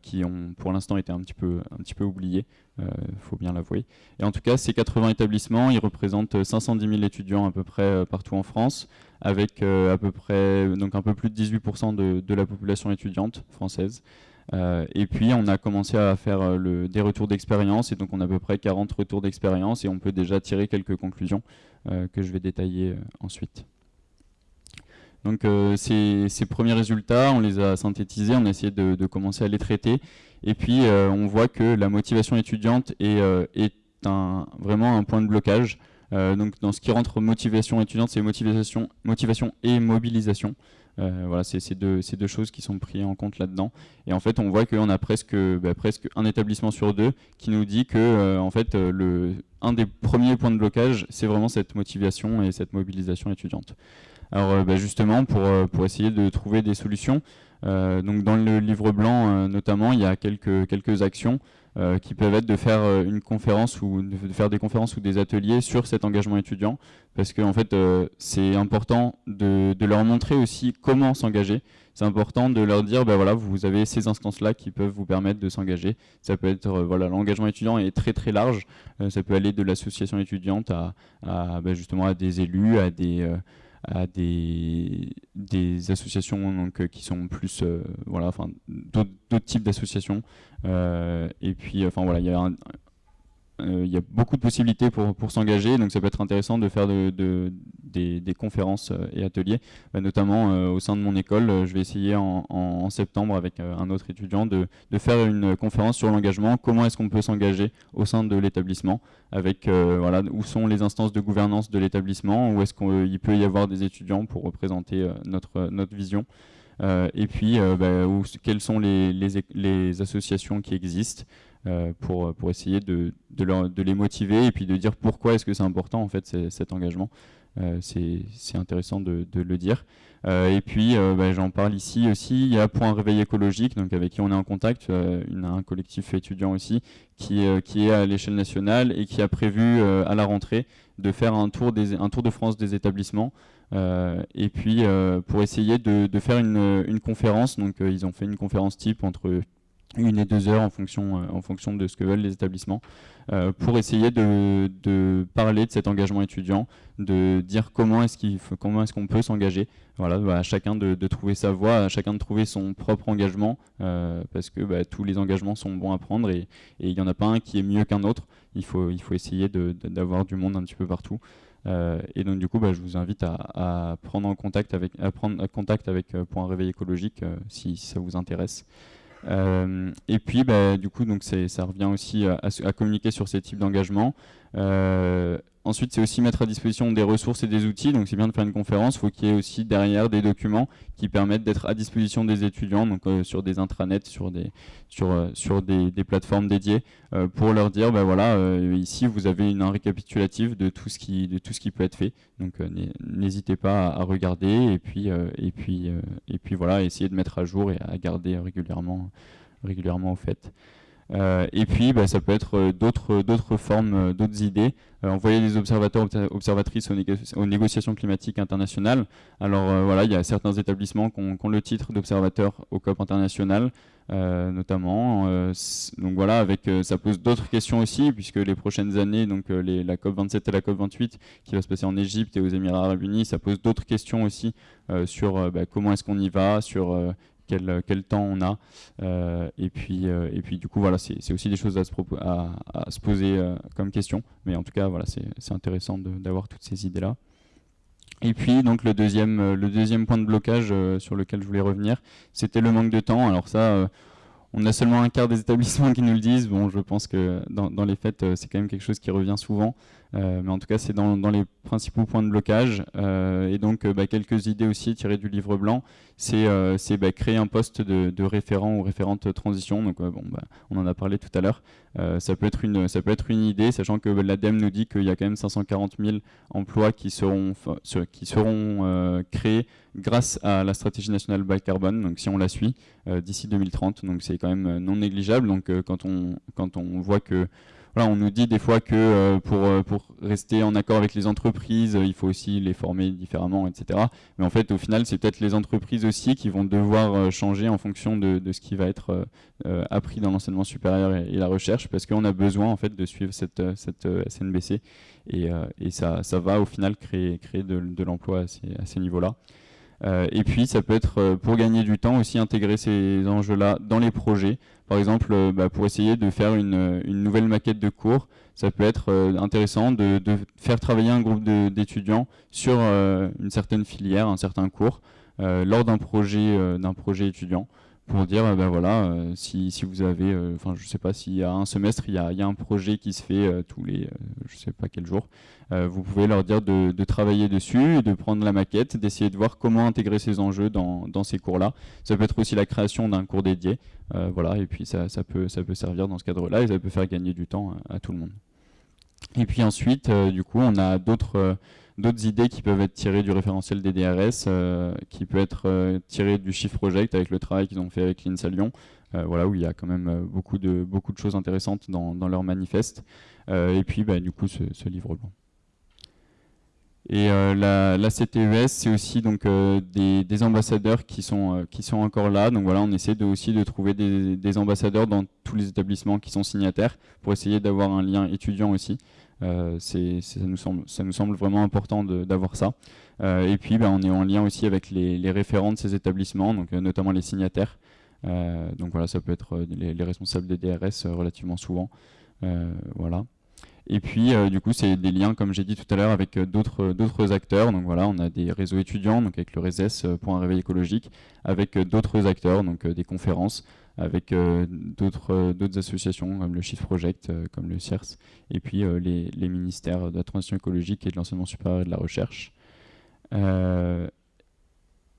qui ont pour l'instant été un petit peu, oubliées, il faut bien l'avouer. Et en tout cas, ces 80 établissements, ils représentent 510 000 étudiants à peu près partout en France, avec à peu près donc un peu plus de 18% de, de la population étudiante française. Euh, et puis on a commencé à faire euh, des retours d'expérience et donc on a à peu près 40 retours d'expérience et on peut déjà tirer quelques conclusions euh, que je vais détailler ensuite. Donc ces, premiers résultats, on les a synthétisés, on a essayé de, commencer à les traiter et puis on voit que la motivation étudiante est, vraiment un point de blocage. donc dans ce qui rentre motivation étudiante, c'est motivation, motivation et mobilisation. Euh, voilà, c'est ces deux, choses qui sont prises en compte là-dedans. Et en fait, on voit qu'on a presque, bah, un établissement sur deux qui nous dit que, euh, en fait, euh, un des premiers points de blocage, c'est vraiment cette motivation et cette mobilisation étudiante. Alors, bah, justement, pour, essayer de trouver des solutions, dans le livre blanc notamment, il y a quelques actions euh, qui peuvent être de faire euh, une conférence ou de faire des conférences ou des ateliers sur cet engagement étudiant, parce que en fait euh, c'est important de, leur montrer aussi comment s'engager. C'est important de leur dire, ben voilà, vous avez ces instances-là qui peuvent vous permettre de s'engager. Ça peut être, voilà, l'engagement étudiant est très très large. ça peut aller de l'association étudiante à, ben, justement à des élus, à des à des, associations donc, qui sont plus voilà enfin d'autres types d'associations. Euh, et puis, enfin voilà, il y a euh, il y a beaucoup de possibilités pour, s'engager, donc ça peut être intéressant de faire de, de, des, conférences euh, et ateliers, bah, notamment au sein de mon école. je vais essayer en, septembre avec un autre étudiant de, faire une conférence sur l'engagement, comment est-ce qu'on peut s'engager au sein de l'établissement, avec où sont les instances de gouvernance de l'établissement, où est-ce qu'il peut y avoir des étudiants pour représenter notre, vision? Euh, et puis, euh, bah, quelles sont les, associations qui existent? Pour, pour essayer de, de, les motiver et puis de dire pourquoi est-ce que c'est important en fait cet engagement. c'est intéressant de, de, le dire. et puis, bah, j'en parle ici aussi, il y a Point Réveil écologique, donc avec qui on est en contact, une, un collectif étudiant aussi, qui, qui est à l'échelle nationale et qui a prévu à la rentrée de faire un tour, des, un tour de France des établissements euh, et puis euh, pour essayer de, faire une, conférence, donc euh, ils ont fait une conférence type entre une et deux heures en fonction, en fonction de ce que veulent les établissements, pour essayer de, parler de cet engagement étudiant, de dire comment est-ce qu'on peut s'engager. Voilà, bah, à chacun de, trouver sa voie, à chacun de trouver son propre engagement, parce que bah, tous les engagements sont bons à prendre et il n'y en a pas un qui est mieux qu'un autre. Il faut, il faut essayer d'avoir du monde un petit peu partout. Euh, et donc du coup, bah, je vous invite à, prendre en contact avec, à prendre contact avec euh, Point Réveil écologique euh, si, ça vous intéresse. Et puis, bah, du coup, donc ça revient aussi à, à communiquer sur ces types d'engagement. Ensuite, c'est aussi mettre à disposition des ressources et des outils. Donc, c'est bien de faire une conférence. Il faut qu'il y ait aussi derrière des documents qui permettent d'être à disposition des étudiants, donc euh, sur des intranets, sur des, sur, euh, sur des, plateformes dédiées, euh, pour leur dire, ben voilà, ici vous avez une, un récapitulatif de tout ce qui, de tout ce qui peut être fait. Donc, n'hésitez pas à, regarder et puis, et puis, et puis voilà, essayer de mettre à jour et à garder régulièrement, régulièrement au fait. Euh, et puis, bah, ça peut être euh, d'autres formes, euh, d'autres idées. envoyer des observateurs, observatrices aux, négociations climatiques internationales. Alors voilà, il y a certains établissements qui ont, le titre d'observateur au COP international, notamment. donc voilà, ça pose d'autres questions aussi, puisque les prochaines années, donc la COP 27 et la COP 28, qui va se passer en Égypte et aux Émirats Arabes Unis, ça pose d'autres questions aussi sur bah, comment est-ce qu'on y va, sur quel, temps on a. Euh, et, puis, euh, et puis du coup, voilà, c'est aussi des choses à se, poser euh, comme question. Mais en tout cas, voilà, c'est intéressant d'avoir toutes ces idées-là. Et puis donc le deuxième, le deuxième point de blocage sur lequel je voulais revenir, c'était le manque de temps. Alors ça, on a seulement un quart des établissements [LAUGHS] qui nous le disent. Bon, je pense que dans, dans les faits, c'est quand même quelque chose qui revient souvent. Euh, mais en tout cas, c'est dans, les principaux points de blocage. Euh, et donc, euh, bah, quelques idées aussi tirées du livre blanc. C'est bah, créer un poste de, référent ou référente transition. Donc, bon, bah, on en a parlé tout à l'heure. ça, peut être une, idée, sachant que l'ADEME nous dit qu'il y a quand même 540 000 emplois qui seront, créés grâce à la stratégie nationale bas carbone, donc si on la suit, d'ici 2030. Donc, c'est quand même non négligeable. Donc, quand, on, quand on voit que on nous dit des fois que euh, pour, euh, pour rester en accord avec les entreprises, euh, il faut aussi les former différemment, etc. Mais en fait, au final, c'est peut-être les entreprises aussi qui vont devoir changer en fonction de, ce qui va être appris dans l'enseignement supérieur et, la recherche, parce qu'on a besoin en fait de suivre cette, cette SNBC et, ça, ça, va au final créer, créer de, l'emploi à ces niveaux-là. Et puis ça peut être pour gagner du temps aussi intégrer ces enjeux-là dans les projets. Par exemple, euh, bah, pour essayer de faire une, nouvelle maquette de cours, ça peut être intéressant de, faire travailler un groupe d'étudiants sur une certaine filière, un certain cours, lors d'un projet, d'un projet étudiant pour dire euh, ben voilà euh, si, si, vous avez euh, enfin je sais pas s'il y a un semestre il y a, y a un projet qui se fait tous les je sais pas quel jour vous pouvez leur dire de, de, travailler dessus de prendre la maquette d'essayer de voir comment intégrer ces enjeux dans, dans ces cours là ça peut être aussi la création d'un cours dédié voilà et puis ça, ça, peut ça peut servir dans ce cadre là et ça peut faire gagner du temps à, tout le monde. Et puis ensuite du coup on a d'autres d'autres idées qui peuvent être tirées du référentiel des DRS, euh, qui peut être euh, du Shift Project avec le travail qu'ils ont fait avec l'INSA Lyon, euh, voilà, où il y a quand même beaucoup, de, beaucoup de choses intéressantes dans, leur manifeste. et puis, bah, du coup, ce, livre blanc. Et la, CTES, c'est aussi donc des, ambassadeurs qui sont encore là. Donc voilà, on essaie aussi de trouver des, ambassadeurs dans tous les établissements qui sont signataires pour essayer d'avoir un lien étudiant aussi. Euh, ça, nous semble, vraiment important d'avoir ça. Euh, et puis, ben, on est en lien aussi avec les, référents de ces établissements, donc, euh, notamment les signataires. donc voilà, ça peut être les, responsables des DRS relativement souvent. voilà. Et puis, du coup, c'est des liens, comme j'ai dit tout à l'heure, avec d'autres acteurs. Donc voilà, on a des réseaux étudiants, donc avec le RESES pour un réveil écologique, avec d'autres acteurs, donc des conférences, avec euh, euh, d'autres associations comme le Shift Project, euh, comme le CIRS, et puis les, ministères de la transition écologique et de l'enseignement supérieur et de la recherche.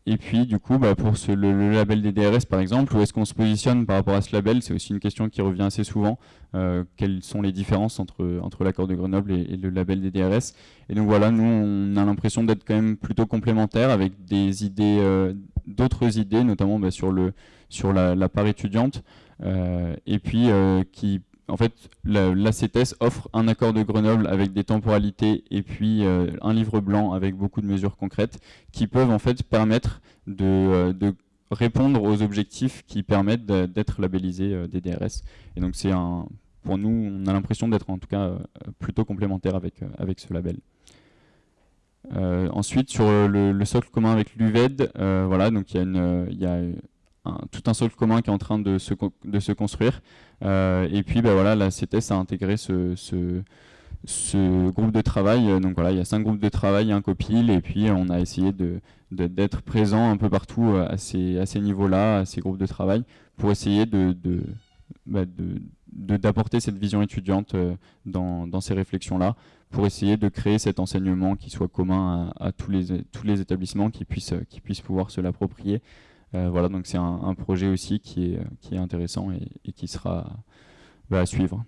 Et puis du coup, bah, pour le, label des DRS par exemple, où est-ce qu'on se positionne par rapport à ce label? C'est aussi une question qui revient assez souvent. Euh, quelles sont les différences entre, l'accord de Grenoble et, le label des DRS Et donc voilà, nous on a l'impression d'être quand même plutôt complémentaires avec des idées, euh, d'autres idées, notamment bah, sur, la, la part étudiante, et puis qui en fait, l'ACTS offre un accord de Grenoble avec des temporalités et puis euh, un livre blanc avec beaucoup de mesures concrètes qui peuvent en fait permettre de, euh, répondre aux objectifs qui permettent d'être labellisés euh, des DRS. Et donc c'est un, pour nous, on a l'impression d'être en tout cas plutôt complémentaire avec, avec ce label. ensuite, sur le, socle commun avec l'UVED, voilà, donc il y a, une, y a tout un socle commun qui est en train de se, de se construire. Euh, et puis ben voilà, la CTS a intégré ce, ce, groupe de travail. Donc voilà, il y a cinq groupes de travail, un copil, et puis on a essayé de d'être présent un peu partout euh, à ces, à ces niveaux-là, à ces groupes de travail, pour essayer de, de bah, d'apporter cette vision étudiante euh, dans, dans ces réflexions-là, pour essayer de créer cet enseignement qui soit commun à, tous, les, tous les établissements, qui puissent, qui puissent pouvoir se l'approprier voilà, donc c'est un, projet aussi qui est, intéressant et, qui sera à suivre.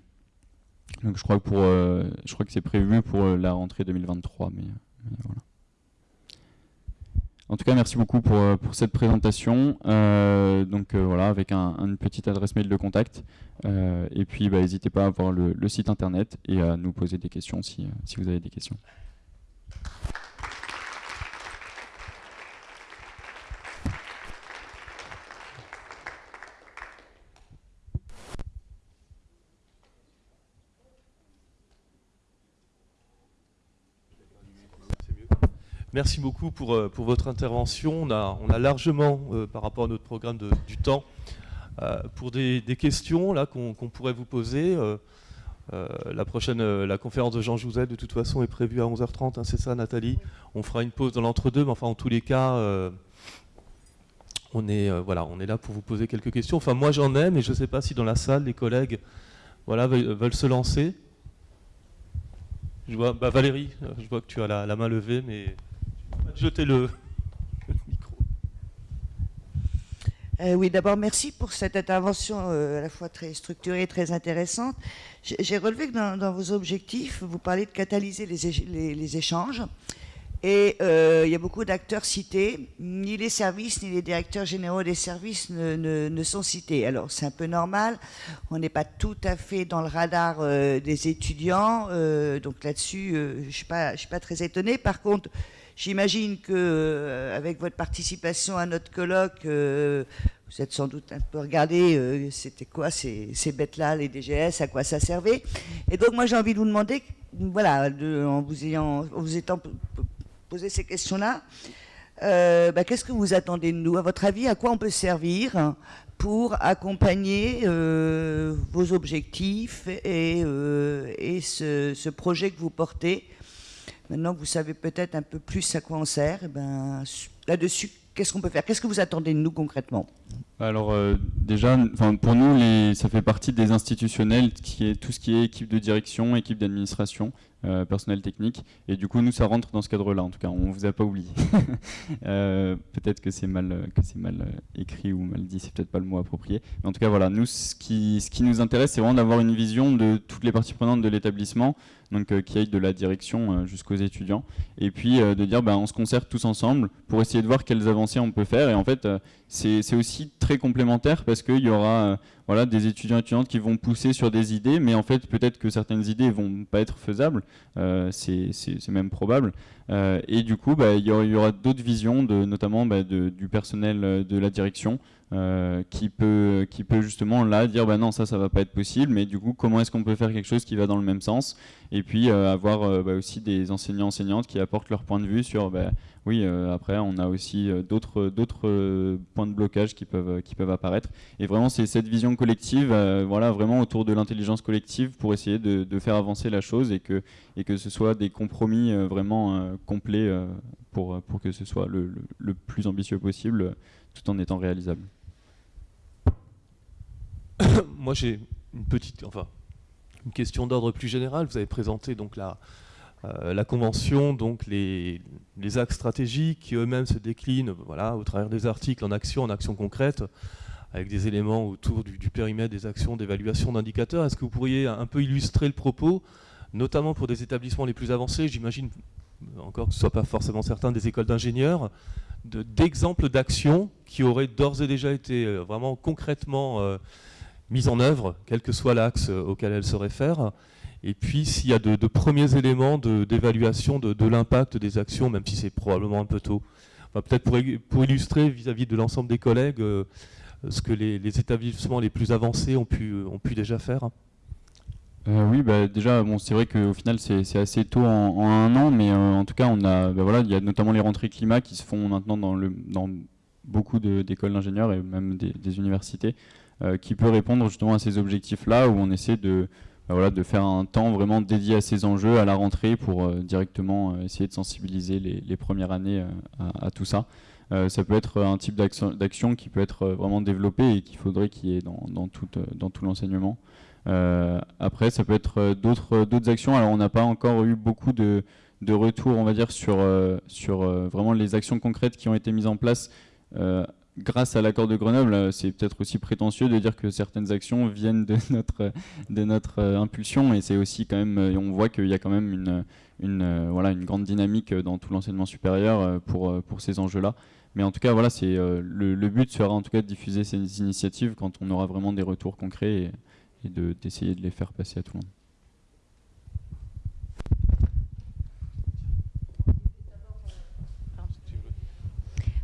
Donc je crois que pour, euh, je crois que c'est prévu pour euh, la rentrée 2023, mais, voilà. En tout cas, merci beaucoup pour, cette présentation. donc voilà, avec un, une petite adresse mail de contact. et puis, bah, n'hésitez pas à voir le, site internet et à nous poser des questions si vous avez des questions. Merci beaucoup pour, euh, pour votre intervention. On a, on a largement, euh, par rapport à notre programme, de, du temps euh, pour des, des, questions là qu'on pourrait vous poser. la prochaine, la conférence de Jean Jouzel, de toute façon, est prévue à 11h30, hein, c'est ça Nathalie? On fera une pause dans l'entre-deux, mais enfin, en tous les cas, on, est, voilà, on est là pour vous poser quelques questions. Enfin, moi j'en ai, mais je ne sais pas si dans la salle, les collègues voilà, veulent, se lancer. Je vois, bah, Valérie, je vois que tu as la, la main levée, mais jeter le, micro. Euh, oui, d'abord, merci pour cette intervention euh, à la fois très structurée et très intéressante. J'ai relevé que dans, vos objectifs, vous parlez de catalyser les, échanges. Et euh, il y a beaucoup d'acteurs cités. Ni les services, ni les directeurs généraux des services ne, sont cités. Alors, c'est un peu normal. On n'est pas tout à fait dans le radar des étudiants. donc là-dessus, je ne suis, pas très étonnée. Par contre, J'imagine que euh, avec votre participation à notre colloque, euh, vous êtes sans doute un peu regardé, euh, c'était quoi ces, bêtes-là, les DGS, à quoi ça servait. Et donc moi j'ai envie de vous demander, voilà, en, vous ayant, vous étant posé ces questions-là, bah, qu'est-ce que vous attendez de nous? À votre avis, à quoi on peut servir pour accompagner vos objectifs et, ce, projet que vous portez Maintenant que vous savez peut-être un peu plus à quoi on sert, eh ben, là-dessus, qu'est-ce qu'on peut faire? Qu'est-ce que vous attendez de nous concrètement? Alors euh, déjà, pour nous, les, ça fait partie des institutionnels, qui est tout ce qui est équipe de direction, équipe d'administration. Euh, personnel technique. Et du coup, nous, ça rentre dans ce cadre-là. En tout cas, on vous a pas oublié. [LAUGHS] euh, peut-être que c'est mal, mal euh, écrit ou mal dit. C'est peut-être pas le mot approprié. Mais en tout cas, voilà. Nous, ce qui, ce qui nous intéresse, c'est vraiment d'avoir une vision de toutes les parties prenantes de l'établissement, donc qui aille de la direction jusqu'aux étudiants, et puis de dire, ben, on se concerte tous ensemble pour essayer de voir quelles avancées on peut faire. Et en fait, c'est aussi très complémentaire parce qu'il y aura voilà, des étudiants et étudiantes qui vont pousser sur des idées, mais en fait, peut-être que certaines idées vont pas être faisables. Euh, c'est même probable. Euh, et du coup, bah, il y aura, d'autres visions, notamment bah, du personnel euh, de la direction, qui, peut, qui peut justement là dire bah non, ça, ça va pas être possible, mais du coup, comment est-ce qu'on peut faire quelque chose qui va dans le même sens? Et puis avoir aussi des enseignants-enseignantes qui apportent leur point de vue sur oui, après, on a aussi d'autres d'autres points de blocage qui peuvent, qui peuvent apparaître. Et vraiment, c'est cette vision collective, voilà, vraiment autour de l'intelligence collective pour essayer de, faire avancer la chose et que, et que ce soit des compromis euh, vraiment euh, complets euh, pour, pour que ce soit le, plus ambitieux possible tout en étant réalisable. [COUGHS] Moi j'ai une petite, enfin, une question d'ordre plus général. Vous avez présenté donc la, la convention, donc les, axes stratégiques qui eux-mêmes se déclinent voilà, au travers des articles en actions, en actions concrètes, avec des éléments autour du, périmètre des actions d'évaluation d'indicateurs. Est-ce que vous pourriez un peu illustrer le propos, notamment pour des établissements les plus avancés, j'imagine encore que ce ne soit pas forcément certain, des écoles d'ingénieurs, d'exemples d'actions qui auraient d'ores et déjà été euh, vraiment concrètement euh, mises en œuvre, quel que soit l'axe euh, auquel elles se réfèrent, et puis s'il y a de, premiers éléments d'évaluation de, l'impact des actions, même si c'est probablement un peu tôt. Peut-être pour, illustrer vis-à-vis de l'ensemble des collègues ce que les, établissements les plus avancés ont pu, déjà faire. Euh, oui, bah, déjà, bon, c'est vrai qu'au final, c'est assez tôt en, un an, mais euh, en tout cas, on a, bah, voilà, il y a notamment les rentrées climat qui se font maintenant dans, le, dans beaucoup d'écoles d'ingénieurs et même des, universités, euh, qui peut répondre justement à ces objectifs-là, où on essaie de, bah, voilà, de faire un temps vraiment dédié à ces enjeux à la rentrée pour directement essayer de sensibiliser les, premières années à, tout ça. ça peut être un type d'action qui peut être vraiment développé et qu'il faudrait qu'il y ait dans, tout, dans tout l'enseignement. Euh, après, ça peut être euh, d'autres actions. Alors, on n'a pas encore eu beaucoup de, de retours, on va dire, sur, euh, sur vraiment les actions concrètes qui ont été mises en place grâce à l'accord de Grenoble, c'est peut-être aussi prétentieux de dire que certaines actions viennent de [LAUGHS] notre, notre impulsion et c'est aussi quand même, on voit qu'il y a quand même une, grande dynamique dans tout l'enseignement supérieur pour, pour ces enjeux-là. Mais en tout cas, voilà, c'est le, le, but sera en tout cas de diffuser ces initiatives quand on aura vraiment des retours concrets. Et, et d'essayer de, les faire passer à tout le monde.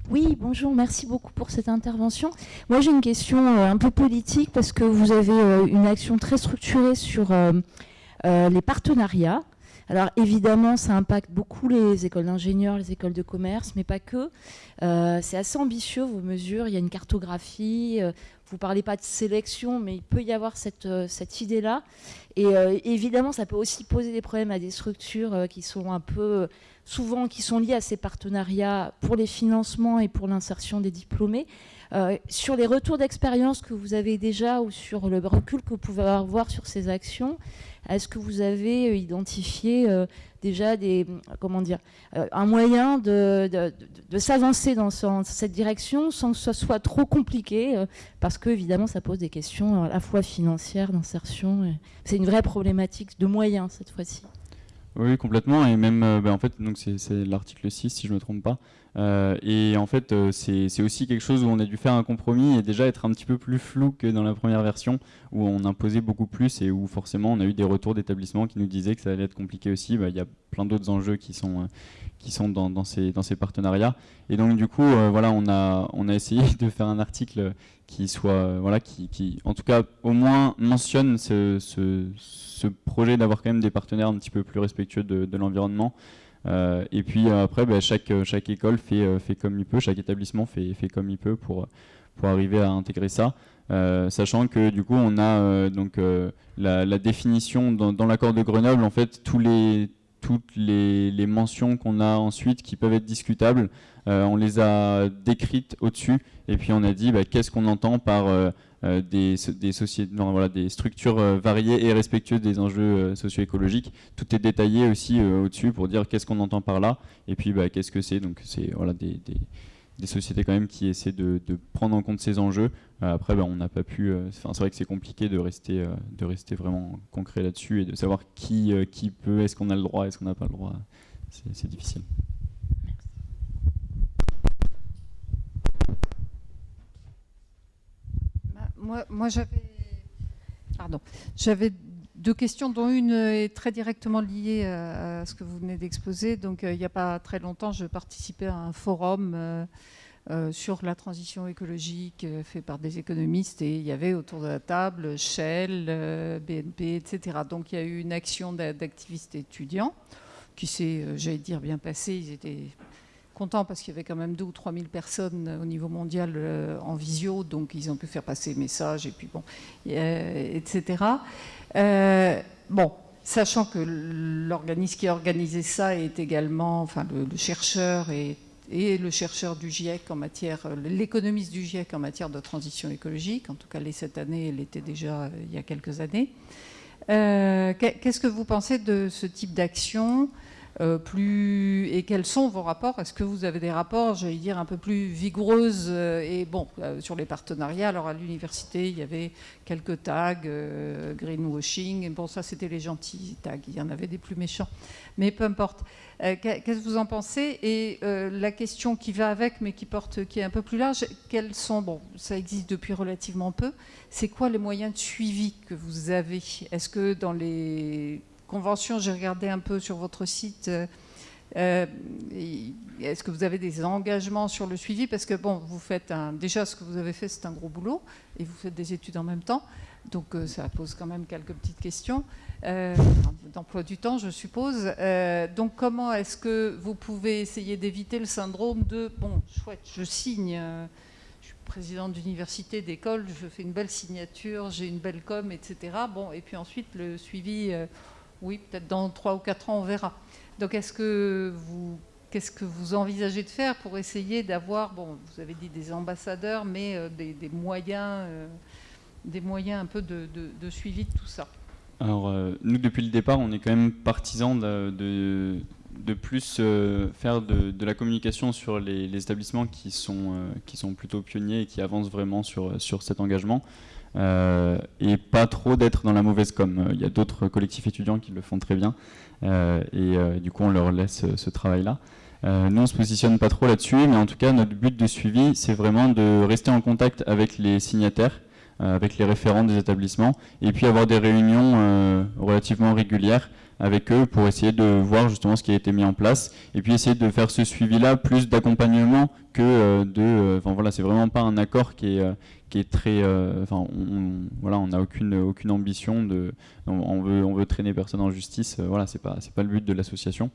Oui, bonjour, merci beaucoup pour cette intervention. Moi, j'ai une question euh, un peu politique parce que vous avez euh, une action très structurée sur euh, les partenariats. Alors évidemment, ça impacte beaucoup les écoles d'ingénieurs, les écoles de commerce, mais pas que. c'est assez ambitieux vos mesures. Il y a une cartographie vous parlez pas de sélection, mais il peut y avoir cette, euh, cette idée-là. Et euh, évidemment, ça peut aussi poser des problèmes à des structures euh, qui sont un peu, souvent, qui sont liées à ces partenariats pour les financements et pour l'insertion des diplômés. sur les retours d'expérience que vous avez déjà ou sur le recul que vous pouvez avoir sur ces actions, est-ce que vous avez identifié déjà des, comment dire, euh, un moyen de, de, s'avancer dans, cette direction sans que ce soit trop compliqué, euh, parce que évidemment ça pose des questions à la fois financières, d'insertion. C'est une vraie problématique de moyens cette fois-ci. Oui, complètement. Et même, euh, bah, en fait, c'est l'article 6, si je ne me trompe pas. Euh, et en fait, euh, c'est aussi quelque chose où on a dû faire un compromis et déjà être un petit peu plus flou que dans la première version, où on imposait beaucoup plus et où forcément on a eu des retours d'établissements qui nous disaient que ça allait être compliqué aussi. Bah, il y a plein d'autres enjeux qui sont, qui sont dans, ces, partenariats. Et donc du coup, voilà, on a, on a essayé [LAUGHS] de faire un article qui soit, voilà, qui, qui en tout cas au moins mentionne ce ce projet d'avoir quand même des partenaires un petit peu plus respectueux de, l'environnement. Euh, et puis euh, après, chaque, euh, chaque école fait, comme il peut, chaque établissement fait, comme il peut pour, arriver à intégrer ça. sachant que du coup on a donc la, définition dans, l'accord de Grenoble en fait tous les toutes les, mentions qu'on a ensuite qui peuvent être discutables on les a décrites au-dessus et puis on a dit bah, qu'est-ce qu'on entend par euh, des, des, sociétés, voilà, des structures euh, variées et respectueuses des enjeux euh, socio-écologiques. Tout est détaillé aussi au-dessus pour dire qu'est-ce qu'on entend par là et puis bah, qu'est-ce que c'est. Donc c'est voilà, des, des, sociétés quand même qui essaient de, de prendre en compte ces enjeux. après, bah, on n'a pas pu. C'est vrai que c'est compliqué de rester, de rester vraiment concret là-dessus et de savoir qui, qui peut, est-ce qu'on a le droit, est-ce qu'on n'a pas le droit. C'est difficile. Moi, j'avais, deux questions, dont une est très directement liée à, ce que vous venez d'exposer. Donc, euh, il n'y a pas très longtemps, je participais à un forum euh, euh, sur la transition écologique fait par des économistes et il y avait autour de la table Shell, BNP, etc. Donc, il y a eu une action d'activistes étudiants qui s'est, j'allais dire, bien passée. Ils étaient content parce qu'il y avait quand même 2 ou 3 000 personnes au niveau mondial euh, en visio, donc ils ont pu faire passer le message, et puis bon, etc. Euh, bon, sachant que l'organisme qui a organisé ça est également, enfin le, chercheur et, le chercheur du GIEC en matière, l'économiste du GIEC en matière de transition écologique, en tout cas cette année, elle était déjà euh, il y a quelques années. Qu'est-ce que vous pensez de ce type d'action? Euh, plus et quels sont vos rapports? Est-ce que vous avez des rapports, j'allais dire, un peu plus vigoureuses euh, Et bon, euh, sur les partenariats, alors à l'université, il y avait quelques tags, greenwashing, et bon, ça c'était les gentils tags, il y en avait des plus méchants, mais peu importe. Qu'est-ce que vous en pensez? Et la question qui va avec, mais qui porte, qui est un peu plus large, quels sont, bon, ça existe depuis relativement peu, c'est quoi les moyens de suivi que vous avez? Est-ce que dans les convention, j'ai regardé un peu sur votre site. Euh, euh, est-ce que vous avez des engagements sur le suivi? Parce que bon, vous faites un, déjà ce que vous avez fait, c'est un gros boulot, et vous faites des études en même temps, donc euh, ça pose quand même quelques petites questions d'emploi du temps, je suppose. donc comment est-ce que vous pouvez essayer d'éviter le syndrome de bon, chouette, je signe. je suis présidente d'université, d'école, je fais une belle signature, j'ai une belle com, etc. Bon, et puis ensuite le suivi oui, peut-être dans 3 ou 4 ans, on verra. Donc, qu'est-ce que vous envisagez de faire pour essayer d'avoir, bon, vous avez dit des ambassadeurs, mais euh, des, moyens, euh, des moyens un peu de, suivi de tout ça? Alors, euh, nous, depuis le départ, on est quand même partisans de, de, plus faire de, la communication sur les, les établissements qui sont, qui sont plutôt pionniers et qui avancent vraiment sur, sur cet engagement. Euh, et pas trop d'être dans la mauvaise com. Euh, il y a d'autres collectifs étudiants qui le font très bien euh, et du coup on leur laisse ce travail-là. nous on se positionne pas trop là-dessus, mais en tout cas notre but de suivi c'est vraiment de rester en contact avec les signataires, avec les référents des établissements et puis avoir des réunions relativement régulières avec eux pour essayer de voir justement ce qui a été mis en place et puis essayer de faire ce suivi-là plus d'accompagnement que de... Enfin voilà, c'est vraiment pas un accord qui est, qui est très, euh, enfin, on, voilà, on n'a aucune aucune ambition de, on, veut on veut traîner personne en justice. Euh, voilà, c'est pas c'est pas le but de l'association.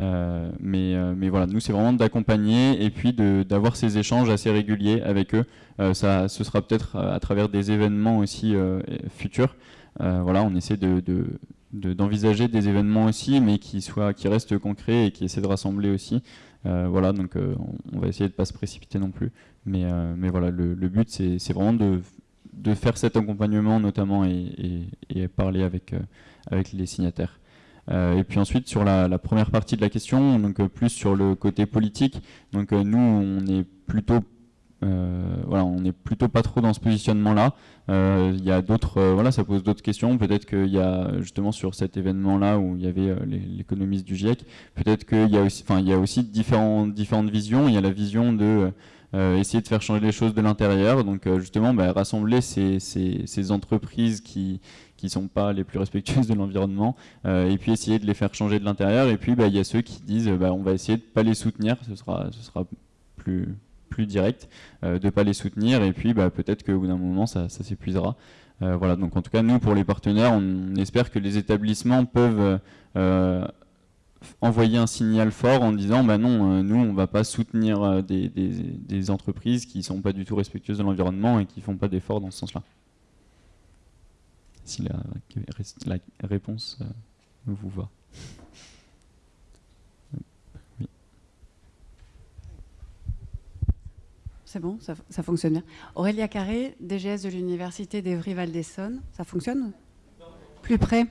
Euh, mais mais voilà, nous c'est vraiment d'accompagner et puis d'avoir ces échanges assez réguliers avec eux. ça, ce sera peut-être à travers des événements aussi futurs. voilà, on essaie de, d'envisager des événements aussi, mais qui soient, qui restent concrets et qui essaient de rassembler aussi. voilà, donc on, va essayer de pas se précipiter non plus. Mais, euh, mais voilà, le, but, c'est vraiment de, faire cet accompagnement notamment et, parler avec, euh, avec les signataires. Euh, et puis ensuite, sur la, première partie de la question, donc plus sur le côté politique, donc nous, on est plutôt voilà, on n'est plutôt pas trop dans ce positionnement-là. Il y a d'autres, voilà, ça pose d'autres questions. Peut-être qu'il y a justement sur cet événement-là où il y avait l'économiste du GIEC, peut-être qu'il y a aussi, enfin, il y a aussi différentes différentes visions. Il y a la vision de essayer de faire changer les choses de l'intérieur. Donc euh, justement, bah, rassembler ces, entreprises qui qui sont pas les plus respectueuses de l'environnement, euh, et puis essayer de les faire changer de l'intérieur. Et puis bah, il y a ceux qui disent, bah, on va essayer de pas les soutenir, ce sera ce sera plus plus direct, de pas les soutenir. Et puis peut-être qu'au bout d'un moment, ça s'épuisera. voilà. Donc en tout cas, nous pour les partenaires, on espère que les établissements peuvent envoyer un signal fort en disant bah non, euh, nous on va pas soutenir euh, des, des, entreprises qui sont pas du tout respectueuses de l'environnement et qui font pas d'efforts dans ce sens-là. Si la, réponse euh, vous va. C'est bon, ça, ça, fonctionne bien. Aurélia Carré, DGS de l'Université d'Evry-Val d'Essonne, ça fonctionne? Plus près.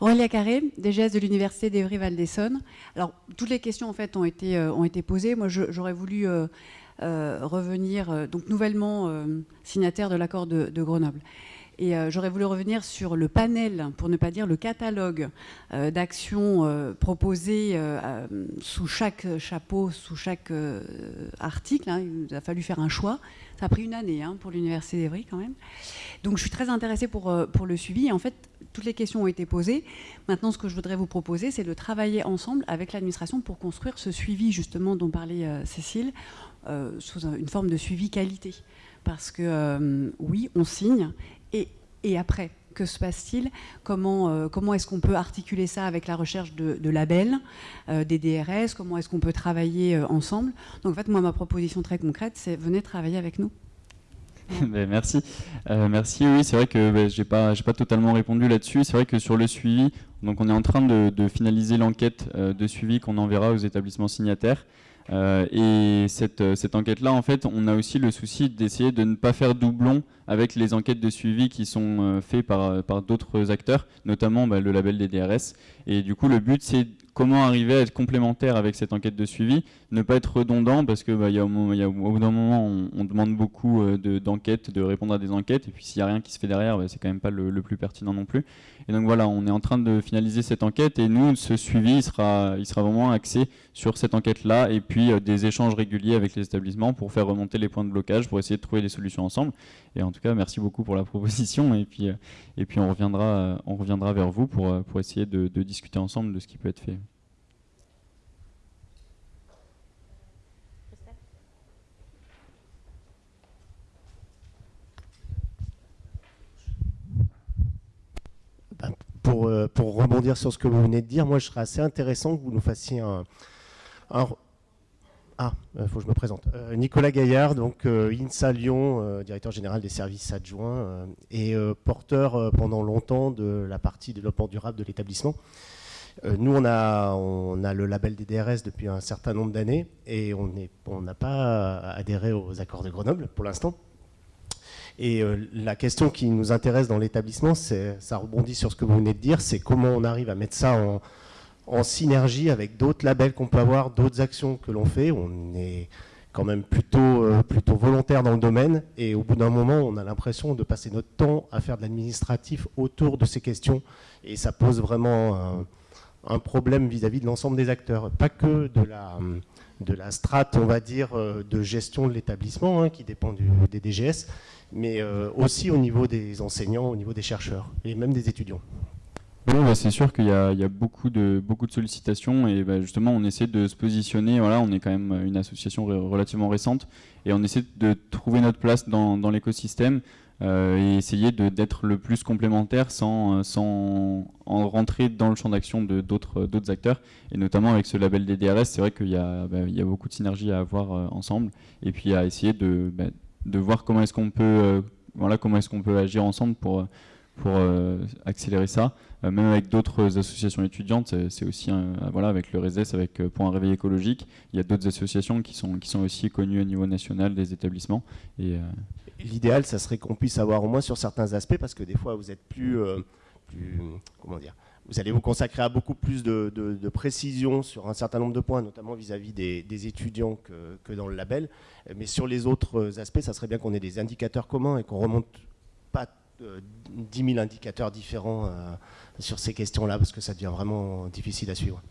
Aurélia Carré, DGS de l'Université d'Evry-Val d'Essonne. Alors, toutes les questions en fait ont été, euh, ont été posées. Moi, j'aurais voulu euh, euh, revenir, donc nouvellement signataire de l'accord de, Grenoble. Et j'aurais voulu revenir sur le panel, pour ne pas dire le catalogue d'actions proposées sous chaque chapeau, sous chaque article. Hein. Il a fallu faire un choix. Ça a pris une année hein, pour l'Université d'Evry quand même. Donc je suis très intéressée pour, pour le suivi. Et en fait, toutes les questions ont été posées. Maintenant, ce que je voudrais vous proposer, c'est de travailler ensemble avec l'administration pour construire ce suivi, justement, dont parlait euh, Cécile, euh, sous une forme de suivi qualité. Parce que, euh, oui, on signe, et, et après, que se passe-t-il? Comment, comment est-ce qu'on peut articuler ça avec la recherche de, labels, des DRS Comment est-ce qu'on peut travailler ensemble? Donc en fait, moi, ma proposition très concrète, c'est venez travailler avec nous. [LAUGHS] Ben, merci. Euh, merci. Oui, c'est vrai que ben, pas, j'ai pas totalement répondu là-dessus. C'est vrai que sur le suivi, donc on est en train de, finaliser l'enquête euh, de suivi qu'on enverra aux établissements signataires. Euh, et cette, euh, cette enquête-là, en fait, on a aussi le souci d'essayer de ne pas faire doublon avec les enquêtes de suivi qui sont euh, faites par, par d'autres acteurs, notamment bah, le label des DRS. Et du coup, le but, c'est comment arriver à être complémentaire avec cette enquête de suivi, ne pas être redondant, parce que bah, y a, au, bout d'un moment, on, demande beaucoup d'enquêtes, de, répondre à des enquêtes, et puis s'il n'y a rien qui se fait derrière, bah, c'est quand même pas le, plus pertinent non plus. Et donc voilà, on est en train de finaliser cette enquête, et nous, ce suivi, il sera, il sera vraiment axé sur cette enquête-là, et puis euh, des échanges réguliers avec les établissements pour faire remonter les points de blocage, pour essayer de trouver des solutions ensemble. Et en tout cas, merci beaucoup pour la proposition, et puis, euh, et puis on, reviendra, euh, on reviendra vers vous pour, pour essayer de, de discuter ensemble de ce qui peut être fait. Ben, pour, pour, rebondir sur ce que vous venez de dire, moi je serais assez intéressant que vous nous fassiez un, ah, il euh, faut que je me présente. Euh, Nicolas Gaillard, donc euh, INSA Lyon, directeur général des services adjoints et porteur pendant longtemps de la partie développement durable de l'établissement. nous, on a, on a le label des DRS depuis un certain nombre d'années et on n'a pas adhéré aux accords de Grenoble pour l'instant. Et la question qui nous intéresse dans l'établissement, ça rebondit sur ce que vous venez de dire, c'est comment on arrive à mettre ça en, synergie avec d'autres labels qu'on peut avoir, d'autres actions que l'on fait. On est quand même plutôt, euh, volontaire dans le domaine. Et au bout d'un moment, on a l'impression de passer notre temps à faire de l'administratif autour de ces questions. Et ça pose vraiment un, problème vis-à-vis de l'ensemble des acteurs, pas que de la, de strate, on va dire, euh, de gestion de l'établissement hein, qui dépend des DGS, mais euh, aussi au niveau des enseignants, au niveau des chercheurs et même des étudiants. Oui, bah, c'est sûr qu'il y, a beaucoup de, beaucoup de sollicitations et bah, justement on essaie de se positionner, voilà, on est quand même une association relativement récente et on essaie de trouver notre place dans, l'écosystème euh, et essayer d'être le plus complémentaire sans, sans en rentrer dans le champ d'action d'autres acteurs. Et notamment avec ce label des DRS, c'est vrai qu'il y, bah, y, a beaucoup de synergie à avoir euh, ensemble et puis à essayer de, de voir comment est-ce qu'on peut, euh, voilà, est-ce peut agir ensemble pour pour euh, accélérer ça. Euh, même avec d'autres associations étudiantes, c'est aussi, voilà, avec le RESES, avec Pour un réveil écologique, il y a d'autres associations qui sont, qui sont aussi connues au niveau national des établissements. Et, L'idéal, ça serait qu'on puisse avoir au moins sur certains aspects, parce que des fois, vous êtes plus, plus comment dire, vous allez vous consacrer à beaucoup plus de, précision sur un certain nombre de points, notamment vis-à-vis des, étudiants que, dans le label. Mais sur les autres aspects, ça serait bien qu'on ait des indicateurs communs et qu'on remonte pas 10 000 indicateurs différents euh, sur ces questions-là, parce que ça devient vraiment difficile à suivre.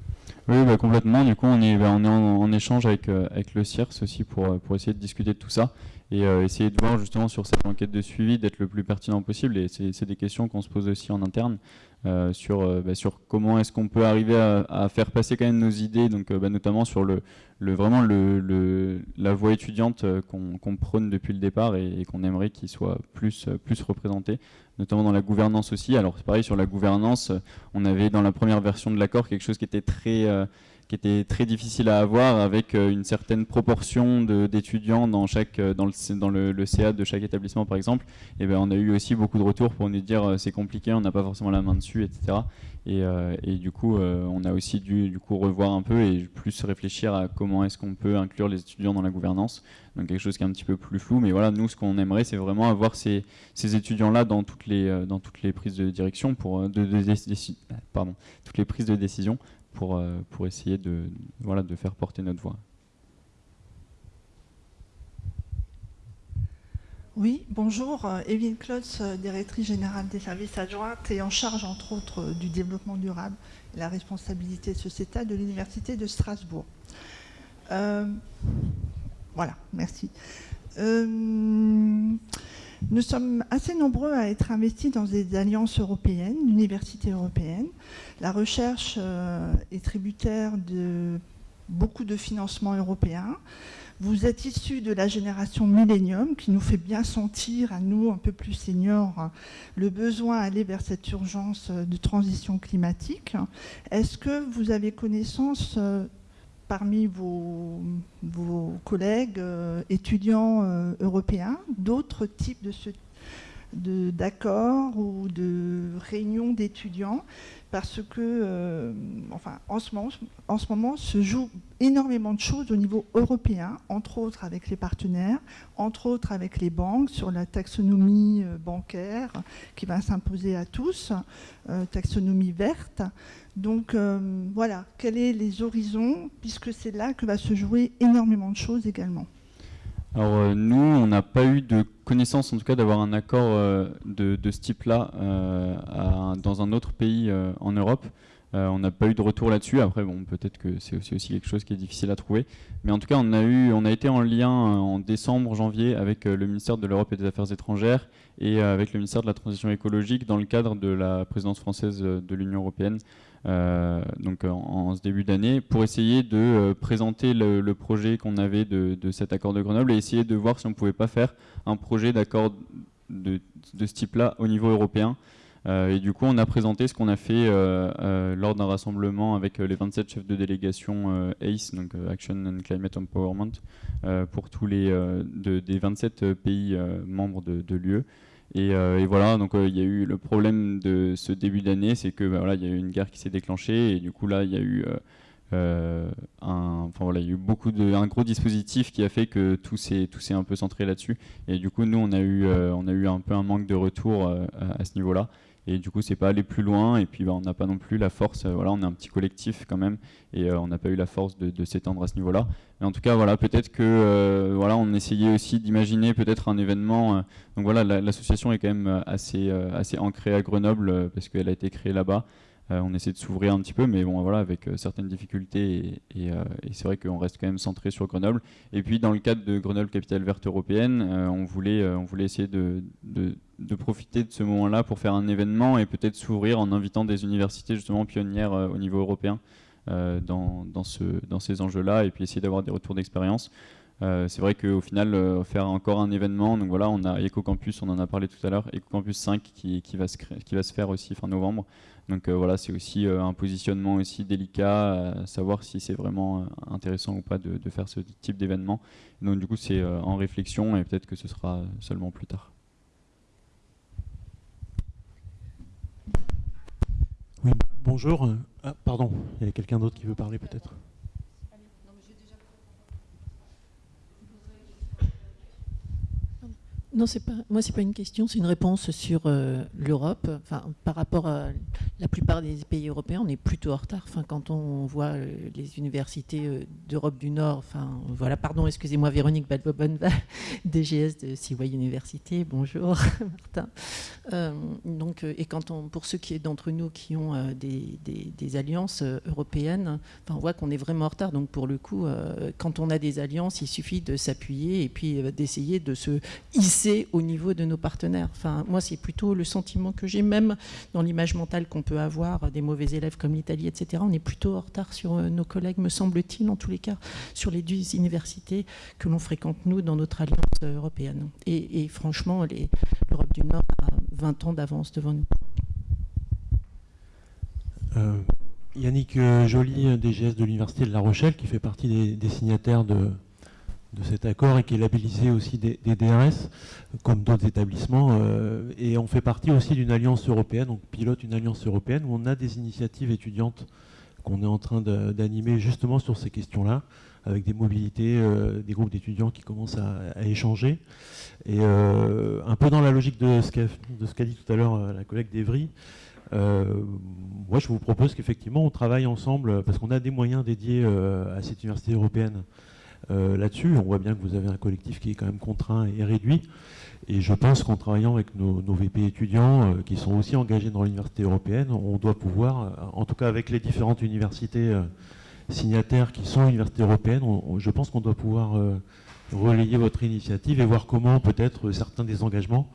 Oui, bah, complètement. Du coup, on est, bah, en, échange avec, euh, avec le CIRS aussi pour, euh, pour essayer de discuter de tout ça et essayer de voir justement sur cette enquête de suivi d'être le plus pertinent possible. Et c'est des questions qu'on se pose aussi en interne. Euh, sur, euh, bah, sur comment est-ce qu'on peut arriver à, faire passer quand même nos idées, donc euh, bah, notamment sur le, vraiment la voie étudiante qu'on prône depuis le départ et, qu'on aimerait qu'il soit plus, plus représenté, notamment dans la gouvernance aussi. Alors c'est pareil sur la gouvernance, on avait dans la première version de l'accord quelque chose qui était très qui était très difficile à avoir avec euh, une certaine proportion d'étudiants dans, euh, dans, le, CA de chaque établissement par exemple, et ben on a eu aussi beaucoup de retours pour nous dire euh, c'est compliqué, on n'a pas forcément la main dessus, etc. Et, et du coup, on a aussi dû du coup revoir un peu et plus réfléchir à comment est-ce qu'on peut inclure les étudiants dans la gouvernance. Donc quelque chose qui est un petit peu plus flou, mais voilà, nous ce qu'on aimerait, c'est vraiment avoir ces, ces étudiants-là dans toutes les dans toutes les prises de direction pour pardon, toutes les prises de décision pour, euh, pour essayer de, faire porter notre voix. Oui, bonjour. Evelyne Klotz, directrice générale des services adjointes et en charge, entre autres, du développement durable la responsabilité sociétale de l'Université de Strasbourg. Euh, voilà, merci. Euh, nous sommes assez nombreux à être investis dans des alliances européennes, universités européennes. La recherche euh, est tributaire de beaucoup de financements européens. Vous êtes issus de la génération Millennium qui nous fait bien sentir, à nous un peu plus seniors, le besoin d'aller vers cette urgence de transition climatique. Est-ce que vous avez connaissance euh, parmi vos, collègues euh, étudiants euh, européens d'autres types de, d'accords ou de réunions d'étudiants parce que, euh, enfin, en ce, moment, en ce moment se joue énormément de choses au niveau européen, entre autres avec les partenaires, entre autres avec les banques sur la taxonomie euh, bancaire qui va s'imposer à tous, euh, taxonomie verte. Donc voilà, quels sont les horizons, puisque c'est là que va se jouer énormément de choses également. Alors nous, on n'a pas eu de connaissance, en tout cas, d'avoir un accord euh, de, ce type-là euh, dans un autre pays en Europe. on n'a pas eu de retour là-dessus. Après, bon, peut-être que c'est aussi, quelque chose qui est difficile à trouver. Mais en tout cas, on a, eu, on a été en lien en décembre, janvier avec le ministère de l'Europe et des Affaires étrangères et avec le ministère de la Transition écologique dans le cadre de la présidence française de l'Union européenne euh, donc en, ce début d'année, pour essayer de euh, présenter le, projet qu'on avait de, cet accord de Grenoble et essayer de voir si on ne pouvait pas faire un projet d'accord de, ce type-là au niveau européen. Euh, et du coup, on a présenté ce qu'on a fait lors d'un rassemblement avec les 27 chefs de délégation ACE, donc Action and Climate Empowerment, pour tous les des 27 pays membres de l'UE. Euh, et, voilà, donc euh, il y a eu le problème de ce début d'année, c'est que bah, voilà, il y a eu une guerre qui s'est déclenchée et du coup là il y a eu euh, un, voilà, il eu beaucoup de, un gros dispositif qui a fait que tout s'est tout s'est un peu centré là-dessus. Et du coup nous on a eu on a eu un peu un manque de retour à ce niveau-là et du coup c'est pas aller plus loin. Et puis bah, on n'a pas non plus la force euh, voilà on est un petit collectif quand même. Et euh, on n'a pas eu la force de, s'étendre à ce niveau là mais en tout cas voilà peut-être que euh, voilà on essayait aussi d'imaginer peut-être un événement donc voilà l'association est quand même assez assez ancrée à Grenoble parce qu'elle a été créée là-bas on essaie de s'ouvrir un petit peu, mais bon, voilà, avec certaines difficultés. Et, c'est vrai qu'on reste quand même centré sur Grenoble. Et puis, dans le cadre de Grenoble Capitale Verte Européenne, on, voulait, on voulait essayer de, profiter de ce moment-là pour faire un événement et peut-être s'ouvrir en invitant des universités justement pionnières euh, au niveau européen euh, dans, dans, ce, dans, ces enjeux-là et puis essayer d'avoir des retours d'expérience. Euh, c'est vrai qu'au final, faire encore un événement, donc voilà, on a EcoCampus, on en a parlé tout à l'heure, EcoCampus 5 qui, qui, va se qui va se faire aussi fin novembre. Donc voilà, c'est aussi un positionnement aussi délicat, à savoir si c'est vraiment intéressant ou pas de, faire ce type d'événement. Donc du coup, c'est en réflexion et peut-être que ce sera seulement plus tard. Bonjour. Ah, pardon, il y a quelqu'un d'autre qui veut parler peut-être? Non, pas, moi, c'est pas une question, c'est une réponse sur euh, l'Europe. Enfin, par rapport à la plupart des pays européens, on est plutôt en retard. Enfin, quand on voit euh, les universités euh, d'Europe du Nord, enfin, voilà, pardon, excusez-moi, Véronique Balbobon, [LAUGHS] DGS de CY Université, bonjour, [LAUGHS] Martin. donc, et quand on, pour ceux qui d'entre nous qui ont des, des, alliances européennes, enfin, on voit qu'on est vraiment en retard. Donc, pour le coup, quand on a des alliances, il suffit de s'appuyer et puis d'essayer de se hisser au niveau de nos partenaires. Enfin, moi, c'est plutôt le sentiment que j'ai, même dans l'image mentale qu'on peut avoir des mauvais élèves comme l'Italie, etc. On est plutôt en retard sur euh, nos collègues, me semble-t-il, en tous les cas, sur les deux universités que l'on fréquente, nous, dans notre alliance euh, européenne. Et, franchement, l'Europe du Nord a 20 ans d'avance devant nous. Euh, Yannick Joly, DGS de l'Université de La Rochelle, qui fait partie des signataires de, de cet accord et qui est labellisé aussi des, DRS, comme d'autres établissements. Euh, et on fait partie aussi d'une alliance européenne, donc pilote une alliance européenne où on a des initiatives étudiantes qu'on est en train d'animer justement sur ces questions-là, avec des mobilités, euh, des groupes d'étudiants qui commencent à, échanger. Et euh, un peu dans la logique de ce qu'a dit tout à l'heure la collègue d'Evry, moi je vous propose qu'effectivement on travaille ensemble, parce qu'on a des moyens dédiés à cette université européenne euh, là-dessus. On voit bien que vous avez un collectif qui est quand même contraint et réduit. Et je pense qu'en travaillant avec nos, VP étudiants, euh, qui sont aussi engagés dans l'université européenne, on doit pouvoir, euh, en tout cas avec les différentes universités signataires qui sont universités européennes, je pense qu'on doit pouvoir relayer votre initiative et voir comment peut-être certains des engagements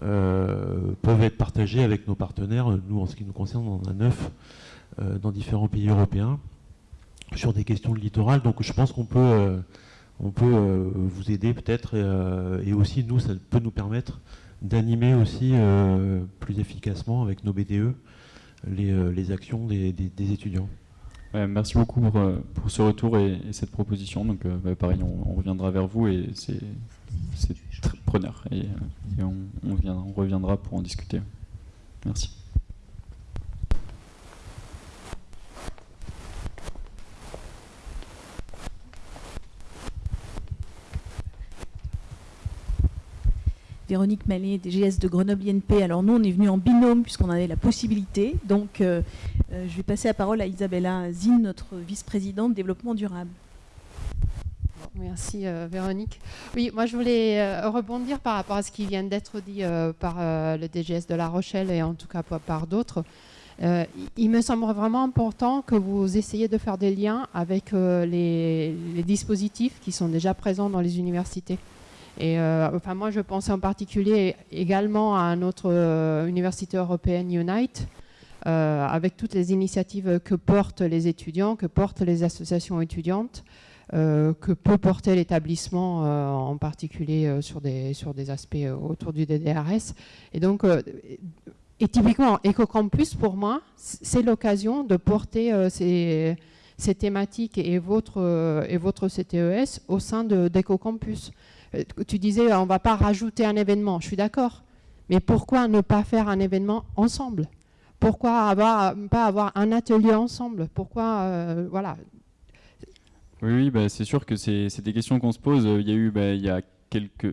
peuvent être partagés avec nos partenaires. Nous, en ce qui nous concerne, on en a neuf dans différents pays européens sur des questions de littoral. Donc je pense qu'on peut, euh, on peut euh, vous aider peut-être euh, et aussi nous, ça peut nous permettre d'animer aussi plus efficacement avec nos BDE les, actions des, étudiants. merci beaucoup pour, pour, ce retour et, cette proposition. Donc, bah, pareil, on, reviendra vers vous et c'est preneur. Et, on reviendra pour en discuter. Merci. Véronique Mallet, DGS de Grenoble INP. Alors nous, on est venu en binôme puisqu'on avait la possibilité. Donc euh, euh, je vais passer la parole à Isabella Zine, notre vice-présidente développement durable. Merci euh, Véronique. Oui, moi je voulais rebondir par rapport à ce qui vient d'être dit par le DGS de La Rochelle et en tout cas par d'autres. il me semble vraiment important que vous essayiez de faire des liens avec les, dispositifs qui sont déjà présents dans les universités. Et euh, enfin, moi, je pensais en particulier également à notre euh, université européenne Unite, euh, avec toutes les initiatives que portent les étudiants, que portent les associations étudiantes, que peut porter l'établissement, en particulier sur, des, aspects autour du DDRS. Et donc, et typiquement, EcoCampus, pour moi, c'est l'occasion de porter ces, thématiques et votre, CTES au sein d'EcoCampus. Tu disais, on ne va pas rajouter un événement. Je suis d'accord. Mais pourquoi ne pas faire un événement ensemble? Pourquoi avoir, pas avoir un atelier ensemble? Pourquoi, euh, voilà. Oui, bah, c'est sûr que c'est des questions qu'on se pose. Il y a eu, bah,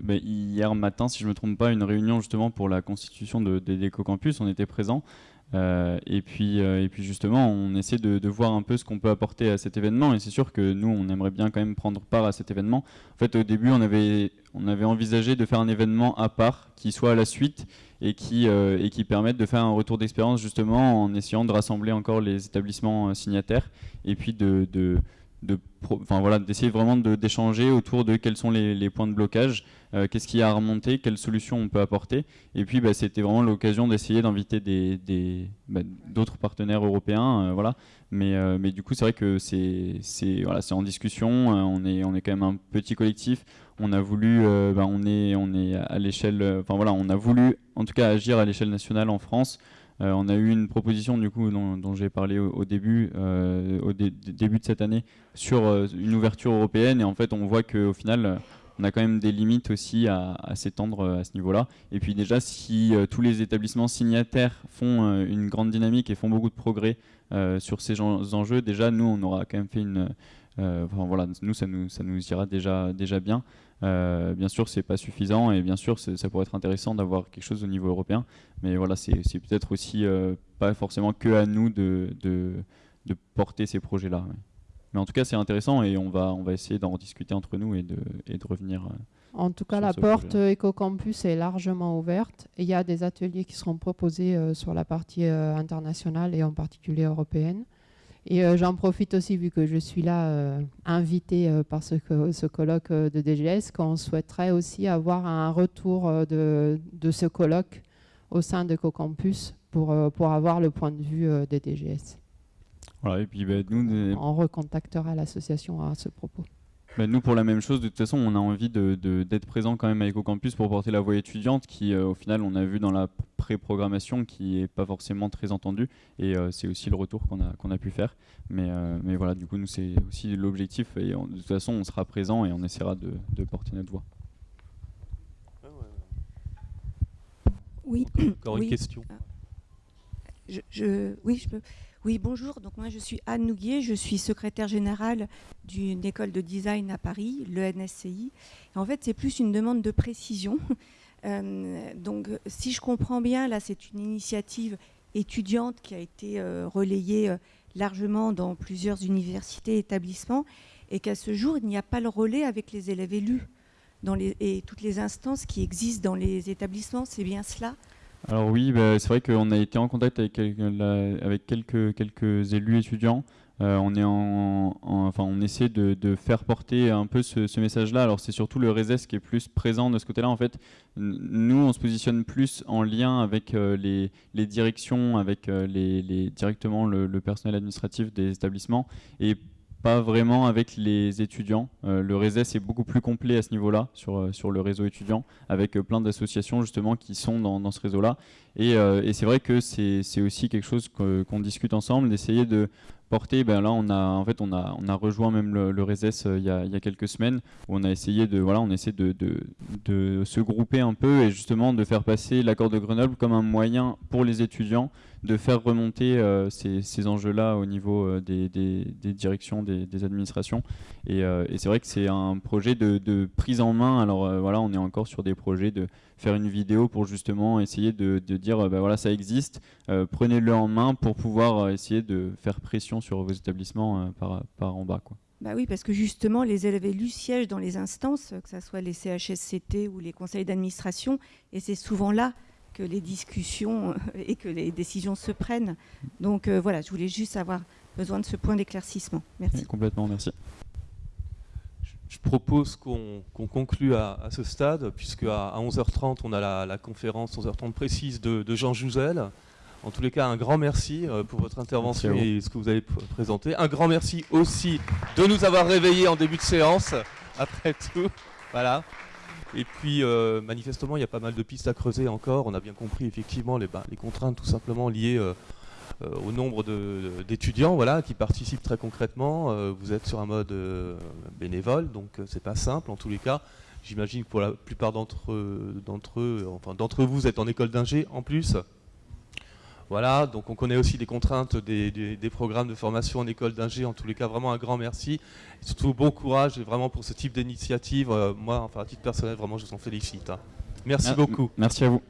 bah, hier matin, si je ne me trompe pas, une réunion justement pour la constitution de, des Déco Campus. On était présents. Euh, et, puis, euh, et puis justement, on essaie de, voir un peu ce qu'on peut apporter à cet événement. Et c'est sûr que nous, on aimerait bien quand même prendre part à cet événement. En fait, au début, on avait, on avait envisagé de faire un événement à part qui soit à la suite et qui, euh, et qui permette de faire un retour d'expérience justement en essayant de rassembler encore les établissements signataires et puis de, de de, voilà, d'essayer vraiment d'échanger autour de quels sont les, points de blocage, euh, qu'est-ce qu'il y a à remonter, quelles solutions on peut apporter. Et puis bah, c'était vraiment l'occasion d'essayer d'inviter d'autres bah, partenaires européens. Euh, voilà. mais, euh, mais du coup, c'est vrai que c'est en discussion, on, est, quand même un petit collectif. On a voulu, bah, on, est, à l'échelle, enfin voilà, on a voulu en tout cas agir à l'échelle nationale en France. On a eu une proposition du coup dont, j'ai parlé au, début, au début de cette année, sur une ouverture européenne et en fait on voit qu'au final on a quand même des limites aussi à, s'étendre à ce niveau-là. Et puis déjà, si tous les établissements signataires font une grande dynamique et font beaucoup de progrès sur ces enjeux, déjà, nous, on aura quand même fait une... voilà, nous, ça nous, ira déjà, déjà bien. Euh, bien sûr, c'est pas suffisant et bien sûr, ça pourrait être intéressant d'avoir quelque chose au niveau européen. Mais voilà, c'est peut-être aussi euh, pas forcément que à nous de, porter ces projets-là. Mais en tout cas, c'est intéressant et on va, on va essayer d'en discuter entre nous et de, et de revenir. Euh, en tout cas, la porte EcoCampus est largement ouverte. il y a des ateliers qui seront proposés sur la partie internationale et en particulier européenne. Et euh, j'en profite aussi, vu que je suis là euh, invité euh, par ce, ce, colloque de DGS, qu'on souhaiterait aussi avoir un retour de, de ce colloque au sein de CoCampus pour, pour avoir le point de vue des DGS. Voilà, et puis, bah, nous, On recontactera l'association à ce propos. Bah, nous, pour la même chose, de toute façon, on a envie d'être de, présent quand même à EcoCampus pour porter la voix étudiante qui, euh, au final, on a vu dans la pré-programmation qui n'est pas forcément très entendue. Et euh, c'est aussi le retour qu'on a, qu'on a pu faire. Mais, euh, mais voilà, du coup, nous, c'est aussi l'objectif. Et de toute façon, on sera présent et on essaiera de, porter notre voix. Oui. Encore une question. Je, je, oui, je peux. Oui, bonjour. Donc moi, je suis Anne Nouguier, je suis secrétaire générale d'une école de design à Paris, le NSCI. en fait, c'est plus une demande de précision. [LAUGHS] Euh, donc, si je comprends bien, là, c'est une initiative étudiante qui a été euh, relayée euh, largement dans plusieurs universités et établissements, et qu'à ce jour, il n'y a pas le relais avec les élèves élus et toutes les instances qui existent dans les établissements. C'est bien cela? Alors oui, bah, c'est vrai qu'on a été en contact avec, quelques, élus étudiants. Euh, on, est en, enfin, on essaie de, faire porter un peu ce, message-là. Alors c'est surtout le RESES qui est plus présent de ce côté-là. En fait, nous, on se positionne plus en lien avec euh, les, directions, avec euh, les, directement le, le, personnel administratif des établissements. Et pas vraiment avec les étudiants. Euh, le réseau est beaucoup plus complet à ce niveau-là, sur, euh, sur le réseau étudiant, avec euh, plein d'associations justement qui sont dans, ce réseau-là. Et, c'est vrai que c'est aussi quelque chose qu'on discute ensemble, d'essayer de porter, ben là on a en fait on a on a rejoint même le, le RESES il, y a, il y a quelques semaines où on a essayé de voilà on essaie de, de se grouper un peu et justement de faire passer l'accord de Grenoble comme un moyen pour les étudiants de faire remonter euh, ces, enjeux-là au niveau euh, des, directions, des, administrations. Et, euh, et c'est vrai que c'est un projet de, prise en main. Alors voilà, on est encore sur des projets de faire une vidéo pour justement essayer de, dire, ben voilà, ça existe, prenez-le en main pour pouvoir essayer de faire pression sur vos établissements par, par en bas. Quoi. Bah oui, parce que justement, les élèves élus siègent dans les instances, que ce soit les CHSCT ou les conseils d'administration, et c'est souvent là que les discussions et que les décisions se prennent. Donc euh, voilà, je voulais juste avoir besoin de ce point d'éclaircissement. Merci. Oui, complètement, merci. Je propose qu'on qu conclue à, à, ce stade, puisque à, à 11h30, on a la, la, conférence 11h30 précise de, de, Jean Jouzel. En tous les cas, un grand merci euh, pour votre intervention et ce que vous avez présenté. Un grand merci aussi de nous avoir réveillés en début de séance, après tout. Voilà. Et puis, euh, manifestement, il y a pas mal de pistes à creuser encore. On a bien compris, effectivement, les, bah, les contraintes tout simplement liées euh, euh, au nombre d'étudiants voilà, qui participent très concrètement. Vous êtes sur un mode bénévole, donc c'est pas simple en tous les cas. J'imagine que pour la plupart d'entre eux, enfin d'entre vous, vous êtes en école d'ingé en plus. Voilà, donc on connaît aussi les contraintes des, des, des programmes de formation en école d'ingé. En tous les cas, vraiment un grand merci. Et surtout, bon courage et vraiment pour ce type d'initiative. Euh, moi, enfin, à titre personnel, vraiment, je vous en félicite. Hein. Merci ah, beaucoup. Merci à vous.